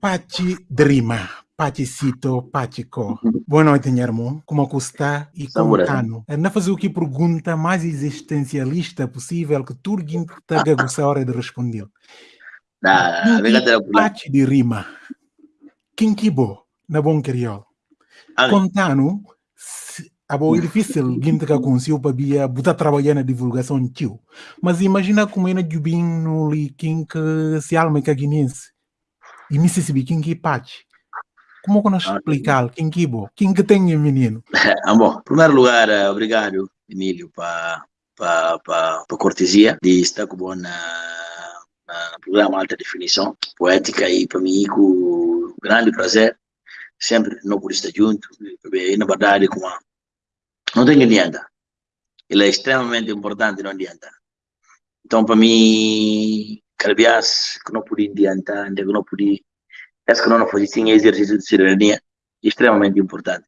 Pachi Drima, Pachicito, Pachico. Boa noite, Nhermo. Como está? E como está? Na fazer o que pergunta mais existencialista possível que Turguin está a hora de responder. Pachi de rima. Quem que bo na bom crioulo? Contando, a boa é difícil gente que conseguiu para via botar trabalhar na divulgação tio. Mas imagina como é na Jubim no li quem que se alma que guinense. E Mississippi quem que pachi. Como que nós ah, explicar quem que bo? Quem que tem menino? ah, bom, em primeiro lugar, eh, obrigado, Emílio, para para para cortesia de estar com na no programa Alta Definição Poética e para mim com grande prazer sempre não por estar junto e na verdade como não tem que adianta ele é extremamente importante não adianta então para mim calbias que não podia adiantar que não podia essa que não fazia sim exercício de cidadania extremamente importante.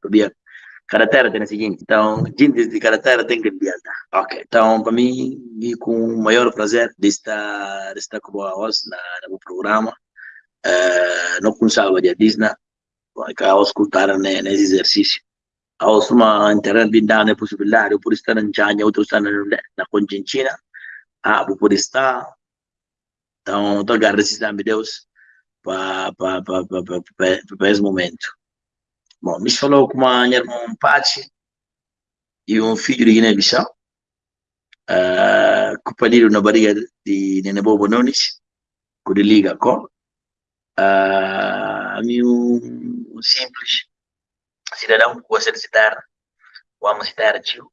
Cada terra tem o seguinte então gente de cada terra tem que adiantar ok então para mim e com o maior prazer de estar de estar com na, no programa. Uh, não consigo de Disney que ao escutar nesse exercício. Ao uma internet de dar a possibilidade por estar em China outro estar na na Conchinchina ah por estar então estou agradecido a Deus para esse momento. Bom me falou com uma irmã Pachi e um filho de Guiné-Bissau. Uh, kupaliru na barriga de Nene Bobo Nunes com de liga com uh, um, um simples cidadão que gosta de citar ama citar tio.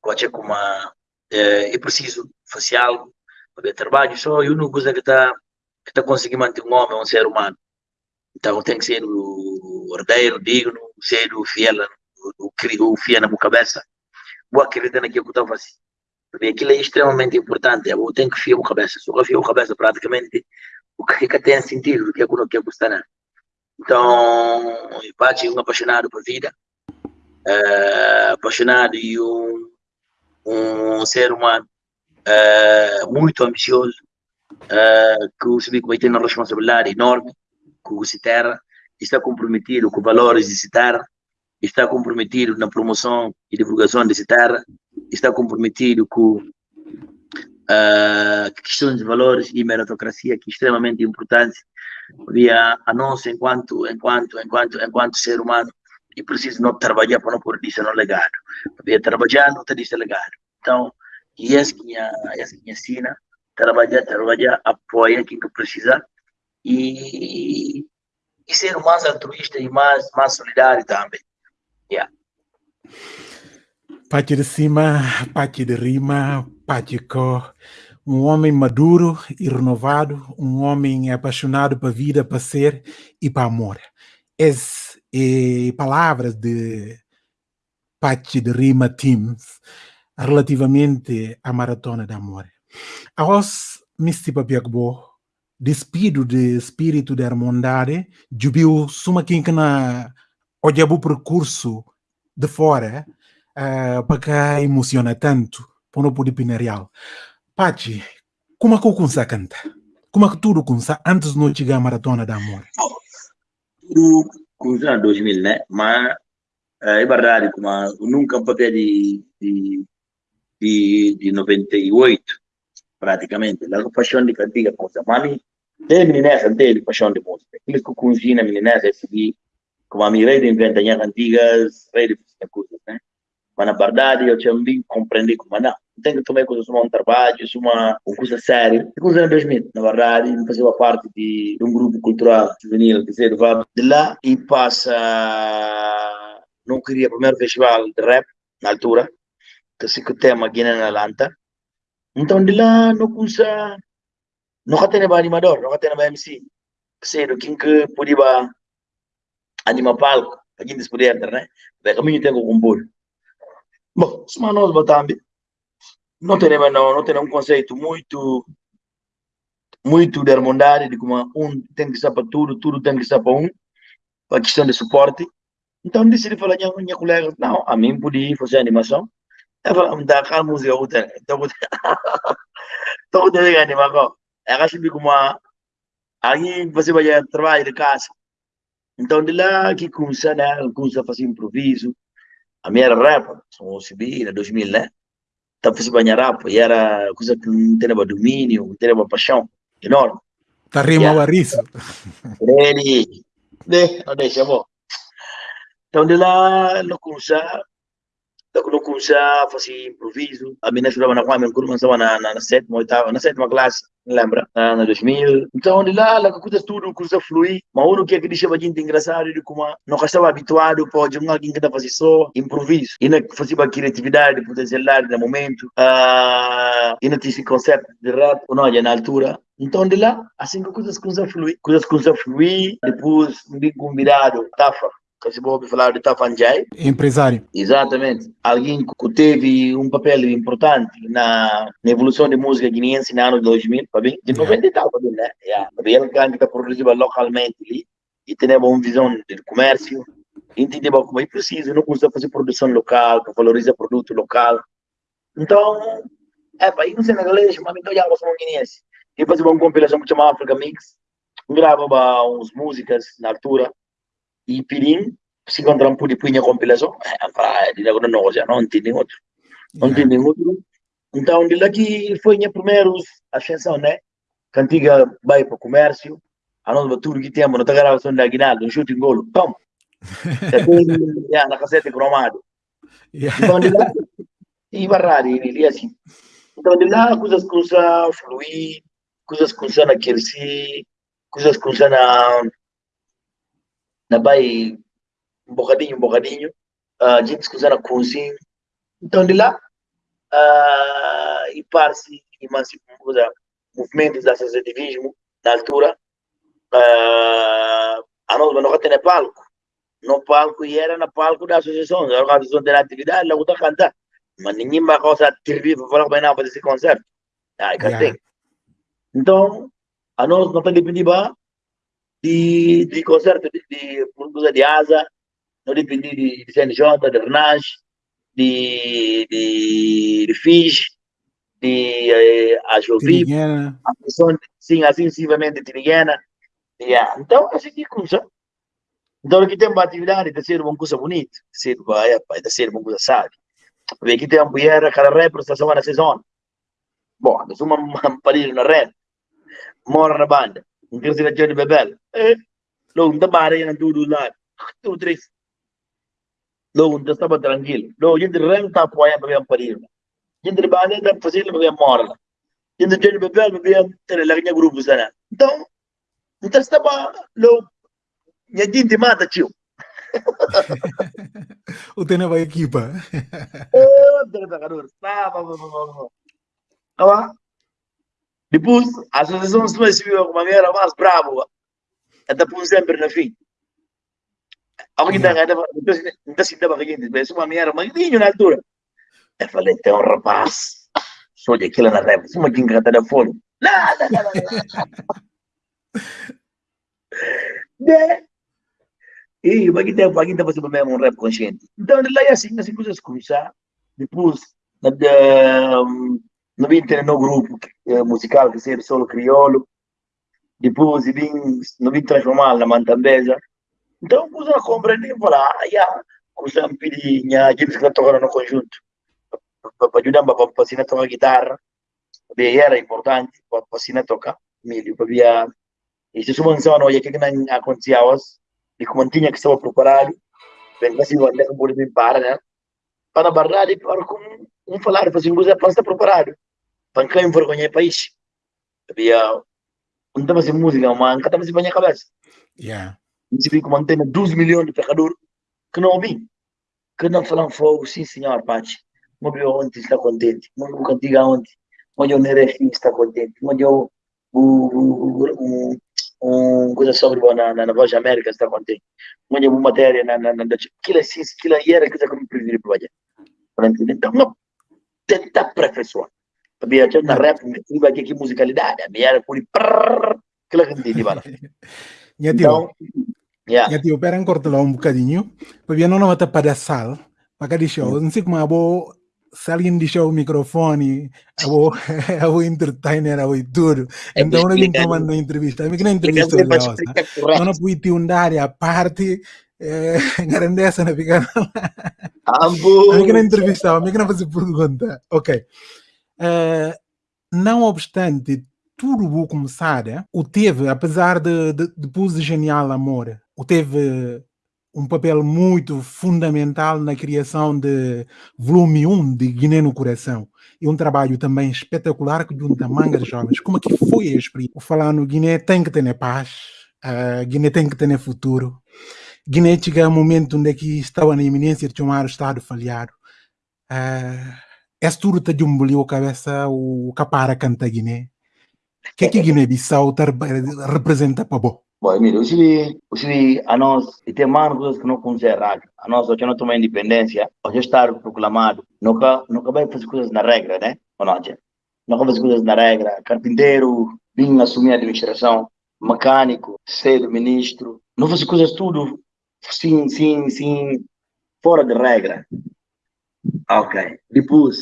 Gosta com uma é, é preciso fazer algo para trabalho só eu não gosto que está que está conseguindo manter um homem um ser humano então tem que ser o ordeiro digno ser o fiel o, o, o fiel na minha cabeça vou acreditar naquilo que estou fazendo porque aquilo é extremamente importante. Eu tenho que fiar a cabeça. Se eu fiar a cabeça, praticamente, o que fica tem sentido, o que é que eu quero gostar. Então, eu é um apaixonado por vida, é, apaixonado e um, um ser humano é, muito ambicioso, é, que que vai ter uma responsabilidade enorme com o Citerra, está comprometido com valores de Citerra, está comprometido na promoção e divulgação de Citerra, está comprometido com uh, questões de valores e meritocracia que é extremamente importante. Via a nós enquanto enquanto enquanto enquanto ser humano e preciso não trabalhar para não pôr isso no legado. Via trabalhar não ter isso legado. Então e essa que essa que ensina trabalhar trabalhar apoia quem que precisa e e ser mais altruísta e mais mais solidário também yeah. Pati de cima, Pati de rima, Pati co. Um homem maduro e renovado, um homem apaixonado para vida, para ser e para amor. Essas é, palavras de Pati de Rima Teams relativamente à maratona de amor. Aos Misti Papiakbo, despido de espírito de harmondade, jubiu suma que na olhava o percurso de fora, uh, para que emociona tanto para o poder pinereal. Pachi, como é que o Kunsa canta? Como é que tudo Kunsa antes de não chegar à maratona da amor? Tudo Kunsa 2000, né? Mas é verdade, como nunca papel de, de, de, de 98, praticamente. A paixão de cantiga Kunsa. Mas tem meninessa, tem paixão de música. Aquilo que Kunsa, meninessa, é seguir como a minha rei de inventar antigas, rei de coisas, né? Mas na verdade eu também compreendi como não, tenho que tomar coisas como um trabalho, uma, uma coisa séria. E coisa em 2000, na verdade, eu fazia parte de, de um grupo cultural juvenil que se levava de lá e passa, não queria o primeiro festival de rap na altura, tema Guiné na Lanta. Então de lá não começa, não tem animador, não tem MC, que sei quem que podia animar palco, gente podia entrar, né? Porque caminho que compor. Bom, se nós Batambi não temos, não, não temos um conceito muito muito de harmonia, de como um tem que ser para tudo, tudo tem que ser para um, para questão de suporte. Então decidi falar com minha colega, não, a mim podia fazer animação. Eu falei, me dá aquela música, eu tenho, então eu tenho que animar. Eu acho que como a, Aí você vai trabalhar de casa. Então, de lá que começa, né? Começa a fazer improviso. A minha era rap, são subi, em 2000, né? Então, fiz banhar rap, e era coisa que não tinha domínio, não tinha paixão, enorme. Tá rima yeah. riso. Ele, né? Não deixa, bom. Então, de lá, não começa quando comecei a fazer improviso, a minha estudava na Kwame, quando começava na, na, na sétima, oitava, na sétima classe, lembra? Na, na 2000. Então, de lá, lá, coisas tudo, coisa flui. Mas o que é que deixava gente engraçado, de como não estava habituado para de alguém que fazer só improviso. E não fazia criatividade, potencialidade no momento. Uh, e não tinha esse conceito de rap, não, já na altura. Então, de lá, assim que coisas começam a fluir. Coisas começam a fluir, depois, me convidado, Tafa, se pode falar de Tafanjai. Empresário. Exatamente. Alguém que teve um papel importante na, na evolução de música guineense no ano 2000, tá bem? De 90 e tal, tá bem, né? Yeah. Ele que está produzido localmente ali e tem uma visão de comércio, entender como é preciso, não custa fazer produção local, que valoriza produto local. Então, é, para ir no senegalês, mas então já somos guineense. E fazer uma compilação que chama Africa Mix, gravava uns músicas na altura, e Pirin se por punha compilação, é, de lá não já não tem outro. Não yeah. tem outro. Então, de que foi minha primeiros ascensão, né? Cantiga vai para o comércio, a nós tudo que temos, não gravação da Aguinaldo, um chute em golo, pum! Já na cassete cromado. Então, de lá, e barrar, e assim. Então, de lá, coisas a fluir, coisas começam a crescer, coisas a na vai um bocadinho, um bocadinho, a gente escuta na cozinha. Então, de lá, uh, e parte e movimentos de associativismo, na altura, uh, a nós não tem palco. No palco, e era no palco da associação, a organização da atividade, lá está cantar. Mas ninguém vai causar TV para falar vai fazer esse concerto. Ah, yeah. Então, a nós não tem depender di, di concerto di, di, di Asa, non dipende di, di CNJ, di Renage, di, di, di Fish, di eh, Ajovi, sim, assim sucessivamente Tiniguena. Yeah. Então, assim que começa. Então, aqui tem uma atividade de ser uma coisa bonita, de ser, vai, de ser uma coisa sábia. Aqui tem uma mulher, cada representação na sessão. Bom, nós uma parede na rede, mora na banda. Mungkin sila jadi bebel. Eh, lo unta bare yang tu lá Tu tres. Lo unta estava tranquilo. Lo gente renta apoia para ver parir. Gente bane da fazer para ver morla. Gente jadi bebel para ver ter lagnya grupo sana. Então, então estava lo minha gente mata tio. o tem nova equipa. Oh, tem pecador. Tá, tá, tá, tá. Tá, depois, a associação civil como a minha era mais brava, até por sempre na fim. Alguém está não está se dava aqui, mas uma minha era magrinho na altura. Eu falei, tem um rapaz, só de aquilo na reva, uma quem canta da fome. Nada, nada, nada. né? E o que que tem fazendo mesmo um rap consciente. Então, lá é assim, assim coisas começar. Depois, na, não vim ter no grupo eh, musical que seja solo crioulo, depois vim, não vim transformar na mantambeza. Então, pus a compreender e falar, ah, já, pedir, a gente que tocar no conjunto, para ajudar para ensinar a tocar guitarra, bem, era importante para ensinar a tocar, milho, para via, e se uma não ia que não acontecia hoje, e como tinha que estava preparado, bem, assim, eu andei com o para, né? Para a verdade, para com um falar, para assim, você está preparado pangka envergonhar país. Havia não estava música, mas nunca estava a cabeça. Yeah. Se fica mantendo 12 milhões de pecadores que não ouvem. Que não falam fogo, sim senhor, Pachi. Mas eu ontem está contente. Mas eu cantiga ontem. Mas eu Nerefim está contente. Mas eu um, um coisa sobre na, na, na Voz da América está contente. Uma matéria na, na, na, aquilo assim, aquilo era coisa que eu me preferi para Então, não, tentar aperfeiçoar biar na rap iba que musicalidade biar por aquela que di bala tio ya. Ya tio peran corto lá um bocadinho para não não mata para sal para de show. Não sei como abo se alguém deixar o microfone, eu vou, eu vou entertainer, eu vou tudo. Então, não tomando uma entrevista. Eu não entrevista hoje, eu não ter um área à parte, é, grandeza, não fica. Ambo! Eu não entrevista, eu não fazer pergunta. Ok. Uh, não obstante tudo o começar, o teve, apesar de, de, de Genial Amor, o teve um papel muito fundamental na criação de volume 1 de Guiné no Coração. E um trabalho também espetacular que junta mangas jovens. Como é que foi a experiência? Falar no Guiné tem que ter paz, uh, Guiné tem que ter futuro. Guiné chega um momento onde que estava na iminência de chamar o Estado falhado. Uh, esse tudo está de um a cabeça o capara canta Guiné. O que é que Guiné-Bissau representa para bom? Bom, Emílio, se, se a nós, e tem mais coisas que não considerar, a nós, hoje não toma independência, hoje está proclamado, nunca, nunca vai fazer coisas na regra, né? Ou não, Nunca fazer coisas na regra, carpinteiro, vim assumir a administração, mecânico, ser ministro, não fazer coisas tudo, sim, sim, sim, fora de regra. Ok, depois,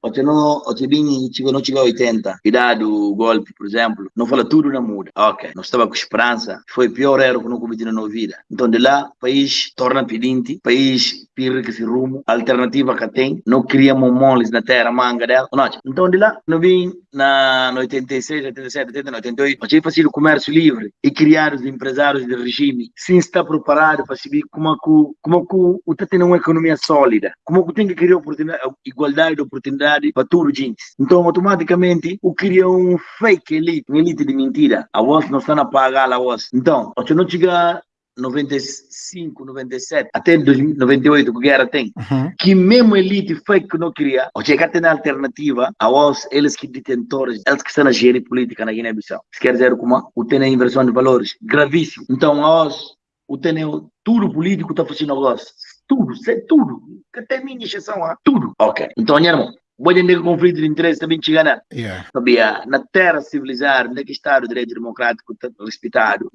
Ote bini chegou, não chegou a 80, idade do golpe, por exemplo, não fala tudo na muda. Ok, não estava com esperança, foi pior erro que não cometi na nossa vida. Então de lá, país torna pedinte, país pira que se rumo, alternativa que tem, não criamos moles na terra, manga dela. Não, então de lá, não vim na no 86, 87, 80, 88, achei fácil o comércio livre e criar os empresários do regime. Sem estar preparado para saber como que, como que o está tendo uma economia sólida, como que tem que criar oportunidade, igualdade de oportunidade para tudo, gente. Então, automaticamente, o cria um fake elite, uma elite de mentira. A não está a pagar a. Então, se não chegar 95, 97, até 98 que guerra tem, uhum. que mesmo elite fake que não queria, ou chegar a alternativa, a os, eles que detentores, eles que estão a gerir política na Guiné-Bissau. Se quer dizer como o tem a inversão de valores, gravíssimo. Então, a os, o tem tudo político está fazendo negócio. Tudo, sei tudo. Que tem minha exceção, tudo. Ok. Então, irmão, Voglio dire conflitto di interesse também chega na yeah. sabia? Na terra civilizada onde que está o direito democrático respeitado?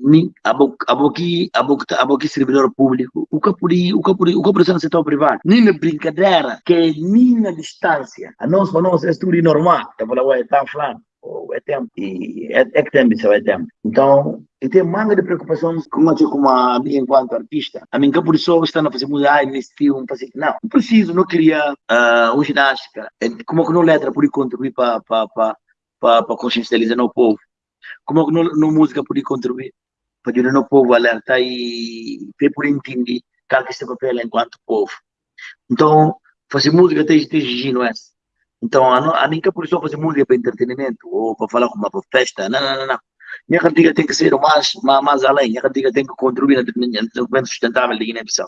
Aboki aboki aboki servidor público. O por o por o por no setor privado. Nem na brincadeira que nem na distância. A nós para nós é tudo normal. Eu vou lá tá falando é tempo e é, é que tempo isso é então e tem manga de preocupações com a como a mim enquanto artista. A por isso está a fazer mudar nesse filme fazer não não preciso não queria uh, um ginástica. É, como que não letra por contribuir para para para para consciencializar o povo? Como que não, não música por contribuir para ajudar o povo a alertar e por entender qual que é esse papel enquanto povo? Então fazer música tem tem exigindo essa então, a, a mim que por isso fazer música para entretenimento ou para falar com uma festa, não, não, não, não. Minha cantiga tem que ser mais, mais, mais além, minha cantiga tem que contribuir no desenvolvimento sustentável da Guiné-Bissau.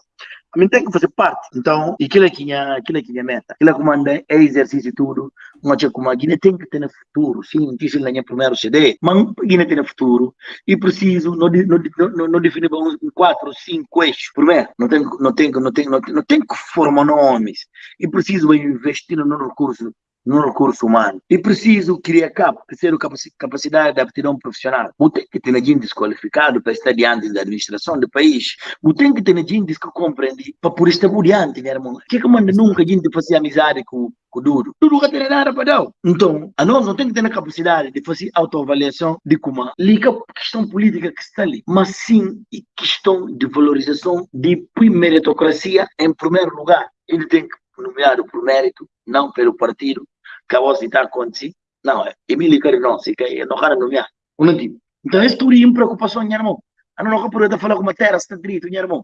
A mim tem que fazer parte. Então, aquilo é que é, aquilo é que é meta. Aquilo é que manda é exercício tudo. Mas como a Guiné tem que ter futuro, sim, disse na minha primeiro CD, mas a Guiné tem futuro e preciso, não, não, não, não definir uns quatro, cinco eixos. Primeiro, não tem, não tem, não tem, não tem, não tem que formar nomes e preciso investir no recurso no recurso humano. E preciso criar cap, ter capacidade de aptidão profissional. Não tem que ter gente desqualificado para estar diante da administração do país. Não tem que ter gente que compreende para por estar diante, meu irmão. Que que manda nunca a gente fazer amizade com o duro. Tudo que tem nada para dar. Então, a nós não tem que ter a capacidade de fazer autoavaliação de como liga a questão política que está ali, mas sim questão de valorização de meritocracia em primeiro lugar. Ele tem que nomeado por mérito, não pelo partido, que a voz está acontecendo. Não, Emílio Carino, se que não nomear. Não tipo. Então, isso tudo é uma preocupação, meu irmão. Eu não posso falar com uma terra, está direito, meu irmão.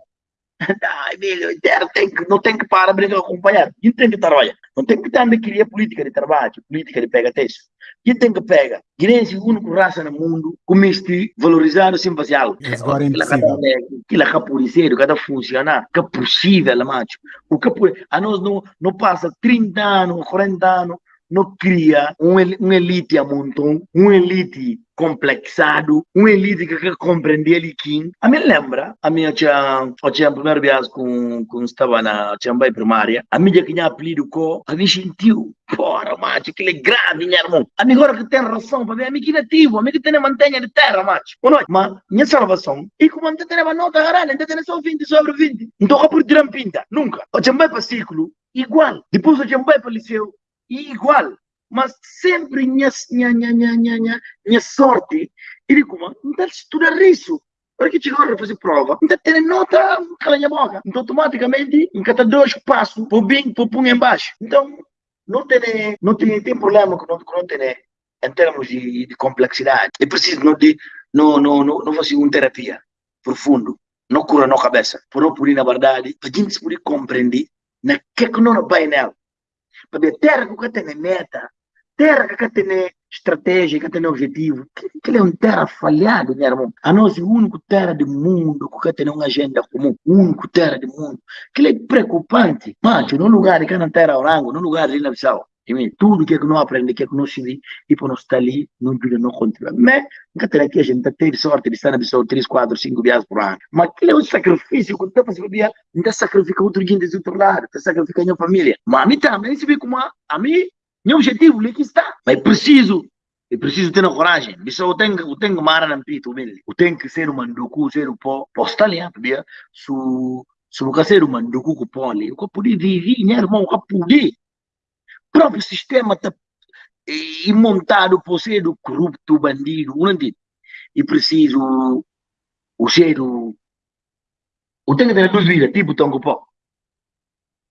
Ai, Emílio, terra tem que, não tem que parar para acompanhar. Quem tem que trabalhar? Não tem que estar na queria política de trabalho, política de pega texto. Quem tem que pega? Guiné é a única raça no mundo que este valorizar sem fazer algo. Agora é impossível. Aquilo é capuriceiro, cada funcionar, que é possível, macho. O que a nós não, não passa 30 anos, 40 anos, não cria um, um elite a montão, um elite complexado, um elite que quer compreender ele quem. A mim lembra, a minha tinha, eu tinha primeiro viagem com, com estava na Chambay primária, a minha que tinha apelido com, a mim sentiu, porra, macho, aquele é grave, minha irmão. A mim agora que tem razão, para ver, a mim que nativo, a mim que tem mantenha de terra, macho. Mas, minha salvação, e como não tem uma nota caralho, não tem só 20 sobre 20. Não toca por trampinta, nunca. O Chambay para ciclo, igual. Depois o Chambay para liceu, igual mas sempre minha, minha, minha, minha, minha, minha sorte, ele como, está estudar isso. Porque chegou a fazer prova, está tendo nota, cala minha boca. Então, automaticamente, em cada dois passos, por bem, por pum embaixo. Então, não tem, não tem, tem problema com não, não tem, em termos de, de complexidade. É preciso não, de, não, não, não, não fazer uma terapia profundo, não cura na cabeça, por não por na verdade, para a gente poder compreender na que é que não vai nela. A terra que tem meta, terra que tem estratégia, que tem objetivo, que é um terra falhado, meu irmão. A nós é o único terra do mundo que tem uma agenda comum, único terra do mundo. Que é preocupante. Mas, no lugar que na terra orango, no lugar de na Bissau, tudo que não aprende, que não se e para não estar ali, não ajuda, não contribui. Mas, nunca aqui a gente tem sorte de estar na Bissau 3, 4, 5 viagens por ano. Mas aquilo é um sacrifício, quando está fazendo dia, não sacrifica outro guinda do outro lado, está sacrificando a família. Mas a mim também, se vê como a mim, meu objetivo ali que está. Mas preciso, eu preciso ter a coragem. Isso eu tenho, eu tenho mara na pito, eu tenho que ser um manducu, ser um pó, posta ali, sabia? Se se eu ser um manducu com pó ali, eu poder viver, né, irmão, eu poder. O próprio sistema está montado por ser do corrupto, bandido, entende? E preciso, o ser, eu tenho que ter duas vidas, tipo tongo pó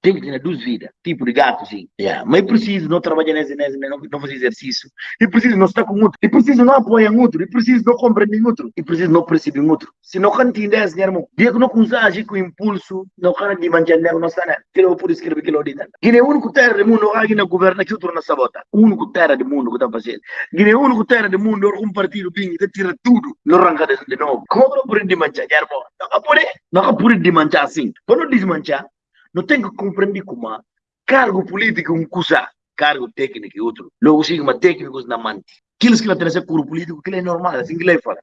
tem que ter duas vidas, tipo de gato, sim. Yeah. Mas é preciso não trabalhar nesse, nesse não, não fazer exercício. E preciso não estar com outro. E preciso não apoiar outro. E preciso não compreender outro. E preciso não perceber outro. Se não entender esse irmão, dia que não consegue com impulso, não can de manter não está né. Que eu por escrever que eu disse. Que é o único terra do mundo que não governa que outro na sabota. O único terra do mundo que está fazendo. Que é o único terra do mundo um partido bem que tira tudo. Não arranca de novo. Como não por de manchar, irmão? Não por não por de manchar assim. Quando desmanchar, não tem que compreender como cargo político um coisa, cargo técnico e outro. Logo sim, uma técnicos na mante. Aqueles que não têm curso político, que é normal, assim que lei fala.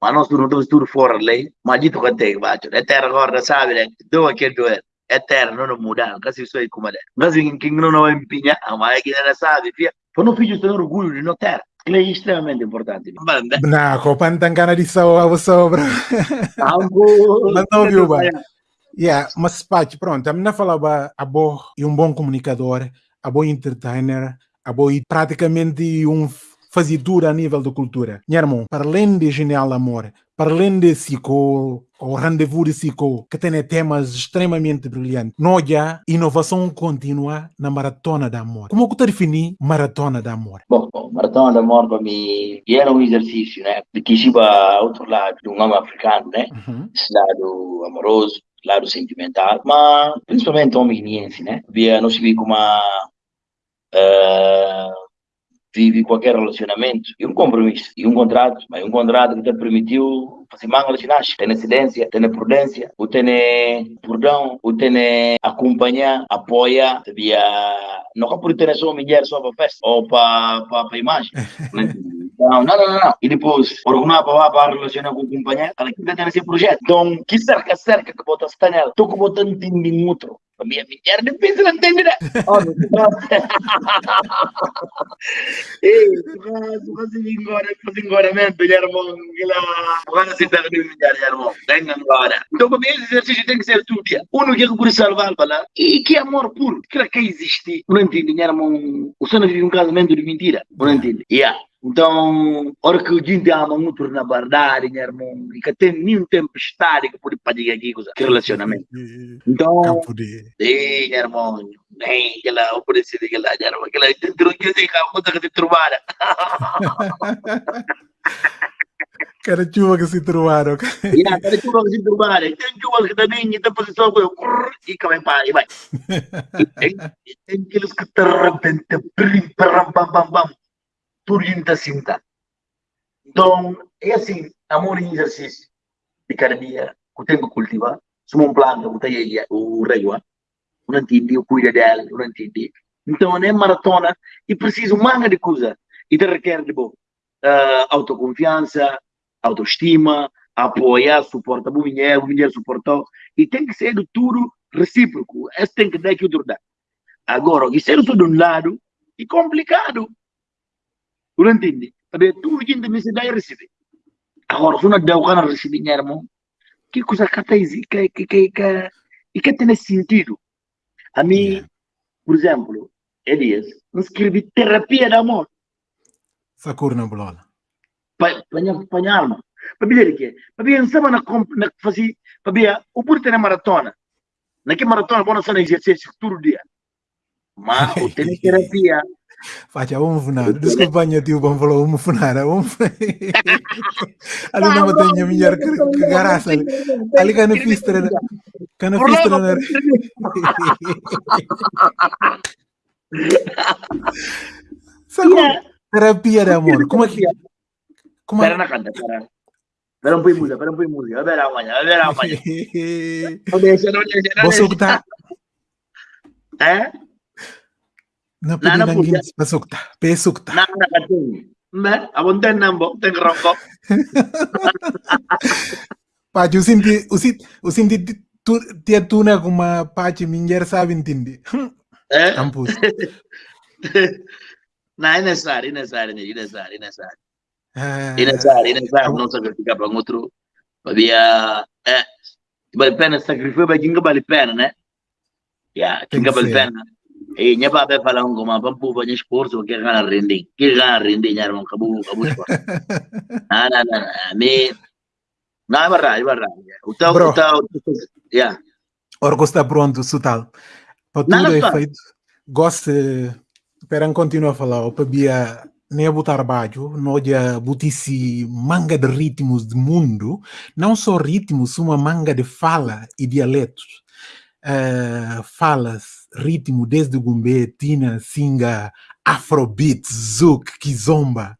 Mas nós não estamos tudo fora da lei, mas dito que tem, baixo. É terra agora, sabe, né? Do aqui do é. Terra, não não muda, quase isso aí como é. Mas quem não não empenha, mas é que não sabe, fia. Para não filhos ter orgulho de não ter. Ele é extremamente importante. Não, copa não tem gana de sobra. Não, não, viu, Yeah, mas Paty, pronto, a menina falava a boa e um bom comunicador, a boa entertainer, a boa e praticamente um fazedor a nível da cultura. Minha irmã, para além de Genial Amor, para além de Sico, o Rendezvous de Sico, que tem temas extremamente brilhantes, já inovação contínua na Maratona da Amor. Como que definir Maratona da Amor? Bom, bom, Maratona da Amor para mim era um exercício, né? De que se ao outro lado de um homem africano, né? Uhum. Esse lado amoroso, lado sentimental, mas principalmente hominiense, né? Via, não se vê como uma, uh, vive qualquer relacionamento e um compromisso e um contrato, mas um contrato que te permitiu fazer mangas nasce, tem incidência, tem prudência, o tem perdão, o tem acompanhar, apoia, via não é por ter só mulher só para festa ou para para imagem. Não, não, não, não. E depois, orgulhar para para relacionar com o companheiro, ela que tem esse projeto. Então, que cerca, cerca que bota a nela. Estou com botando em outro. A minha mulher difícil não entende, né? Ei, tu faz agora, faz engoramento, irmão. Agora se de mulher, irmão. Tem agora. Então, para mim, esse exercício tem que ser todo dia. Uno que por salvar, falar. E que amor puro. Que que existe. Não entende, irmão. O senhor vive um casamento de mentira. Não entende. Yeah. Então, hora que o gente ama muito na verdade, meu irmão, e que tem nenhum tempestade que pode fazer aqui, que relacionamento. Então, sim, irmão, nem aquela oportunidade, aquela, meu irmão, aquela, dentro de você, a conta que te trovaram. Cara chuva que se trovaram. Yeah, cara chuva que se trovaram. Tem chuva que também está posição com e que vai e vai. Tem aqueles que de repente, pam, pam, pam, pam turinta cinta. Então, é assim, amor em exercício. De cada dia, eu tenho que cultivar. Se uma planta, eu tenho o rei, eu não entendi, eu cuido dela, eu não entendi. Então, é maratona e preciso manga de coisa. E te requer de bom, uh, autoconfiança, autoestima, apoiar, suportar o mulher, o mulher suportar. E tem que ser tudo recíproco. Esse tem que dar que o outro dá. Agora, isso é de um lado e complicado. Receber. Agora, se não dá o cara receber, irmão, que coisa que tem que, que, que, que, e que tem sentido. A mim, por exemplo, Elias, escrevi terapia de amor. Sakur na bola. Para a alma. Para ver o quê? Para ver sama na na fazer, para ver o por ter maratona. Naquela maratona, bom, só exercício todo dia. Mas o ter terapia Facha vamos funar. Desculpa minha tio bom falou vamos funar. Vamos Ali não tem melhor que garaça. Ali que não fiz treino. Que não fiz treino. Terapia de amor. Como é que como Espera na canta, espera. Espera um pouco música, espera um pouco música. Vai ver amanhã, vai ver amanhã. Você que tá É? Na pwede nang gins pasukta. Pesukta. Na nakating. Mbe, abon ten nambo, ten rongko. Pachi usinti usit usinti tu tia tuna kuma pachi minjer sabin tindi. Eh? Campus. Na necessário, necessário, necessário, necessário. Necessário, necessário, não sacrificar para outro. Havia, é, vale pena sacrificar, mas quem vale pena, né? Yeah, quem vale pena. Eh nya ba be fala ngo ma pampu ba nya sport so ke gana rending ke gana rending nya ron kabu kabu sport na na na me na barra barra uta uta ya Orgo está pronto, Sutal. Para tudo é feito. Gosto, esperam continuar a falar, para bia nem a botar baixo, não já butici manga de ritmos do mundo, não só ritmos, uma manga de fala e dialetos. Uh, falas ritmo desde Gumbe, Tina, Singa, Afrobeat, Zouk, Kizomba.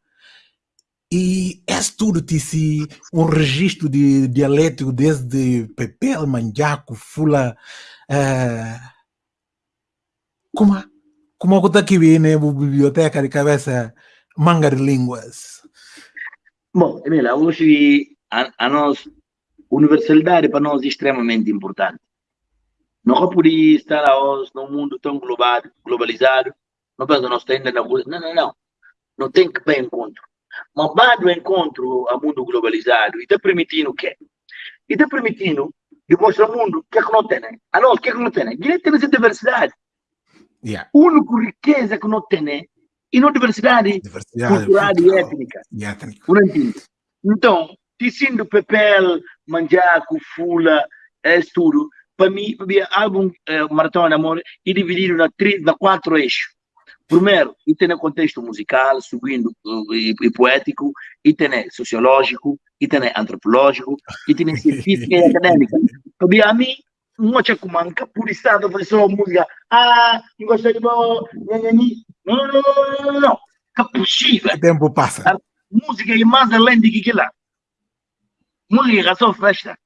E é tudo tisi um registro de dialético desde Pepel, Manjaco, Fula. Uh, como como está aqui na biblioteca de cabeça manga de línguas? Bom, Emília, hoje a, a nós, universalidade para nós é extremamente importante. Não podia estar hoje num mundo tão global, globalizado. Não pensa, nós estamos na Não, não, não. Não tem que para encontro. Mas vai do encontro ao mundo globalizado e está permitindo o quê? E está permitindo demonstrar ao mundo o que é que não tem. A nós, o que é que não tem? Né? Direito tem essa diversidade. Yeah. A única riqueza que não tem e não diversidade, diversidade cultural e étnica. E étnica. Então, Ticindo Pepel, Manjaco, Fula, é tudo para mim, o álbum eh, Maratona de Amor é dividido na, tri, na quatro eixos. Primeiro, e tem contexto musical, subindo e, e, poético, e tem sociológico, e tem antropológico, e tem científico e acadêmica. Para a mim, não tinha como manca por estar a só música. Ah, não gostei de bom, não, não, não, não, não, não. É possível. O tempo passa. A música é mais além de que lá. Música é só festa.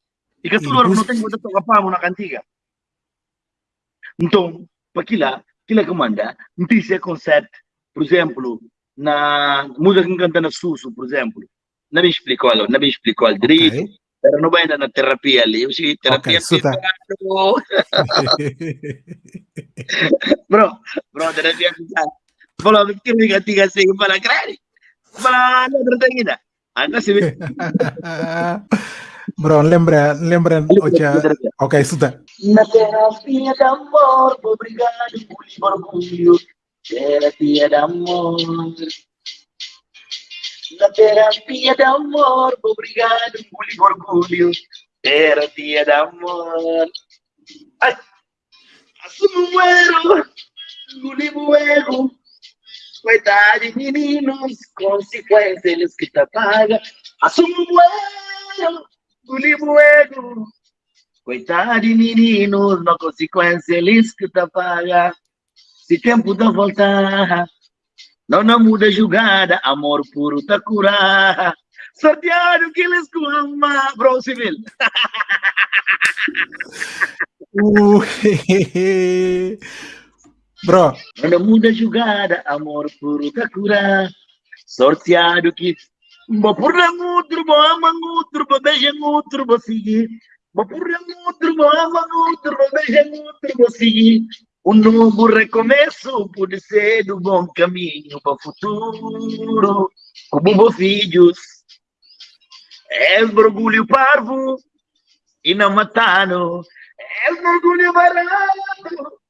E que tudo não tem muita toca para na cantiga. Então, para aquilo aquilo que manda, tem esse conceito, por exemplo, na música que canta na Susso, por exemplo, não me explicou, não me explicou direito, okay. Pero não vai na terapia ali. Eu cheguei terapia okay, tá. bro, bro, terapia pisar. Falou, que me cantiga assim para crere. Para não tem ainda. Anda se Bro, lembra, lembra, ocha, ok, escuta. Na terapia de amor, obrigado por orgulho, terapia de amor. Na terapia de amor, obrigado por orgulho, terapia de amor. Ai, assumo o erro, engolivo o erro, Coitado meninos, consequências eles que te pagam. Assumo o erro, do livro ego. Coitado de meninos, na consequência eles que te paga. Se tempo da voltar, não não muda julgada, amor puro tá curar. Sorteado que eles com ama, bro civil. Uh, Bro. Não muda jogada, amor puro tá cura. Sorteado que. Bo por outro, bo ama outro, bo seguir. Um novo recomeço pode ser do bom caminho para o futuro. Como filhos, é orgulho parvo e não matano. É orgulho barato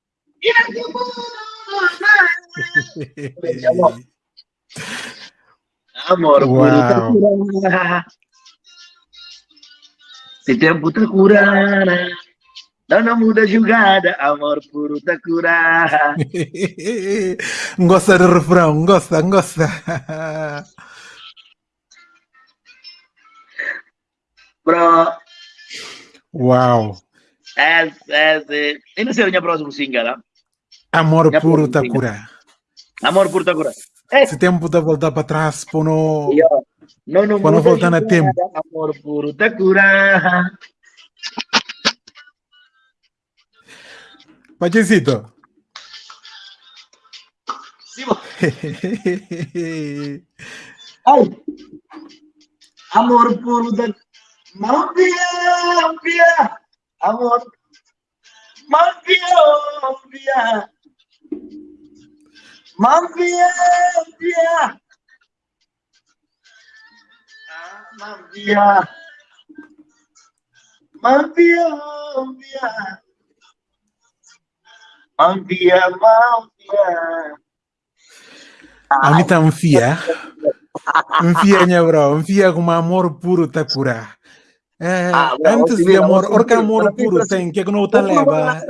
e não Amor, amor Uau. puro Se tempo tá curada. Não muda jogada, amor puro tá curada. gosta do refrão, gosta, gosta. Bro, Uau. é, é, é. E não sei o próximo single, né? Amor Já puro pronto, tá sim. cura. Amor puro tá curada. É, Se tempo de voltar para trás, e, ó, não, não Quando muda voltar na tempo. Amor puro tá curada. Pachecito. Sim. Ai. Amor puro da. Mafia, mafia. Amor. Mafia, mafia. Mafia, mafia. Ah, Mafia. Mafia, mafia. Mafia, mafia. A mim tá enfia. Enfia, né, bro? Enfia com amor puro tá cura. É, Ah, bro, antes de amor, orca amor puro tem, que é que não tá leva.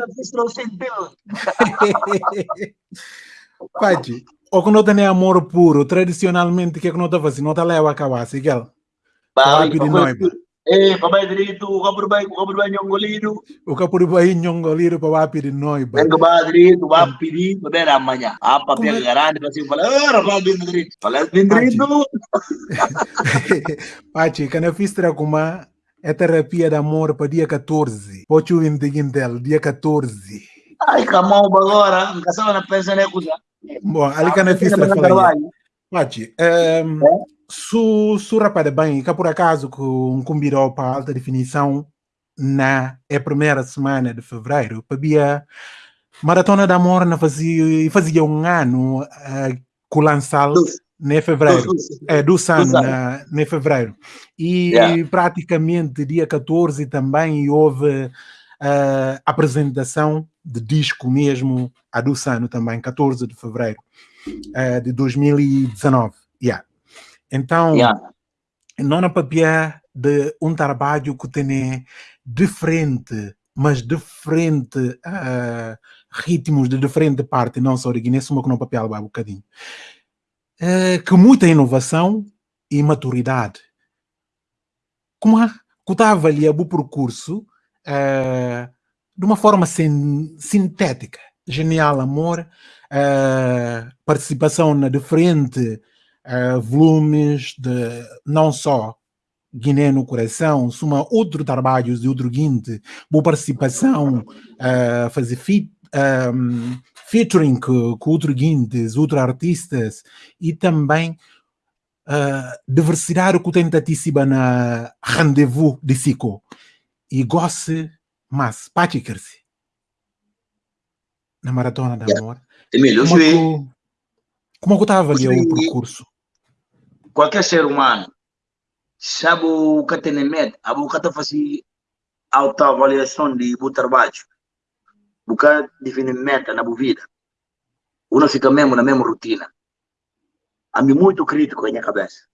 Pachi, o que não tem amor puro, tradicionalmente, que é que não tá fazendo? Não tá leva a cabaça, igual. Papi de noiva. Eh, papai direito, o cabro vai, o cabro vai nhongolido. O que por aí nhongoliro para papi de noiva. Venga para direito, vai pedir, vai ver amanhã. Papi Como é- é garante, vai assim, fala, ah, rapaz, bem direito. Fala, bem direito. Pachi, quando eu fiz tracuma, é terapia de amor para dia 14. Pode o Intel, dia 14. Ai, camão, agora, não caçava na pensa, né, coisa. Bom, ali quando eu fiz tracuma. Pachi, um, su, su rapaz bem, que por acaso com convidou para alta definição na é primeira semana de fevereiro, para Maratona de Amor na fazia, fazia um ano uh, com o lançal em fevereiro. É, do na, em fevereiro. E Yeah. praticamente dia 14 também houve uh, apresentação de disco mesmo, a do Sun também, 14 de fevereiro uh, de 2019. Yeah. Então, Yeah. não na papel de um trabalho que tem diferente, mas diferente uh, ritmos de diferente parte, não só de Guiné, só que no papel vai um bocadinho. Uh, que muita inovação e maturidade. Como a, que estava ali o percurso uh, de uma forma sin, sintética, genial amor, uh, participação na diferente uh, volumes de não só Guiné no coração, suma outro trabalhos de outro guinte, boa participação, uh, fazer fit, um, featuring com, com outros guintes, outros artistas e também uh, diversidade que tentativa na rendezvous de Sico. E goste mais, paticar-se na maratona da amor. Emílio, Como que, como que estava ali o percurso? Qualquer ser humano sabe o que tem em mente, o que está fazendo autoavaliação de o trabalho, o que define meta na vida. Uno fica mesmo na mesma rotina. A mim muito crítico na minha cabeça.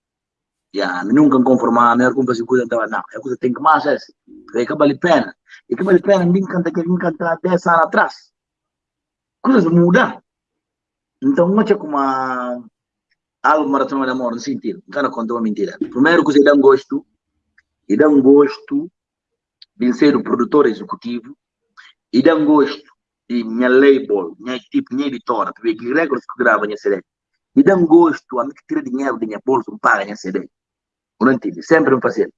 Yeah, nunca conformar, melhor como fazer coisa então não, é coisa tem que mais essa. É que vale pena. E que vale pena, ninguém canta que ninguém canta 10 anos atrás. Coisas mudam. Então, não é como a algo maratona de amor no sentido. Não quero contar uma mentira. Primeiro, que você dá um gosto, e dá um gosto de ser o produtor executivo, e dá um gosto de minha label, minha tipo, minha editora, porque que regra que grava minha CD. E dá um gosto a mim que tira dinheiro da minha bolsa, não paga minha CD. Não? Sempre um parceiro.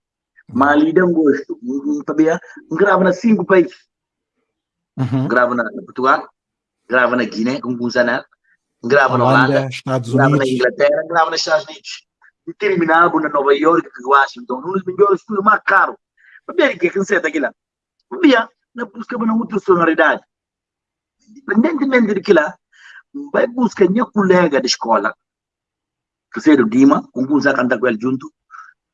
Mas lhe dá um gosto. Sabia? Grava nas cinco países. Uhum. Grava na, na Portugal, grava na Guiné, com Gunzanar, grava na Holanda, Estados grava Unidos. na Inglaterra, grava nos Estados Unidos. E terminava na Nova York, Washington, um dos melhores estúdios mais caros. Bem, que é que você aquilo? Via, na busca de uma outra sonoridade. Independentemente daquilo, vai buscar minha colega de escola, que seja o Dima, com quem canta com ele junto,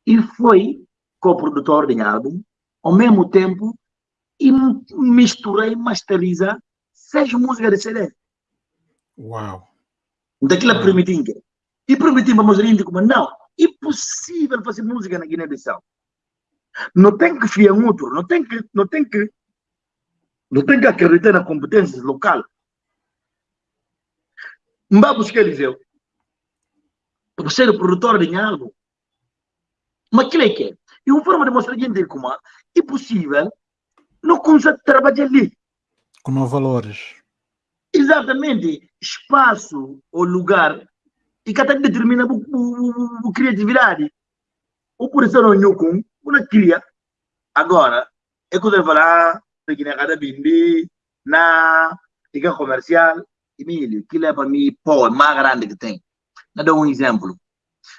e foi co-produtor de álbum, ao mesmo tempo, e misturei, masteriza seis músicas de CD. Uau! Daquilo é permitindo. E permitimos a mostrar como não, é possível fazer música na Guiné-Bissau. Não tem que fiar um outro, não tem que, não tem que, não tem que acreditar na competência local. Mbá buscar Eliseu. Para ser o produtor de algo. Mas que é que é? E uma forma de mostrar a gente como é possível não consegue trabalhar ali. Com valores. Exatamente. Espaço ou lugar e cada determina a criatividade. O por isso não com uma cria. Agora, é quando ele fala, que na cada bindi, na liga comercial, Emílio, que leva para mim, pô, é mais grande que tem. Não dá um exemplo.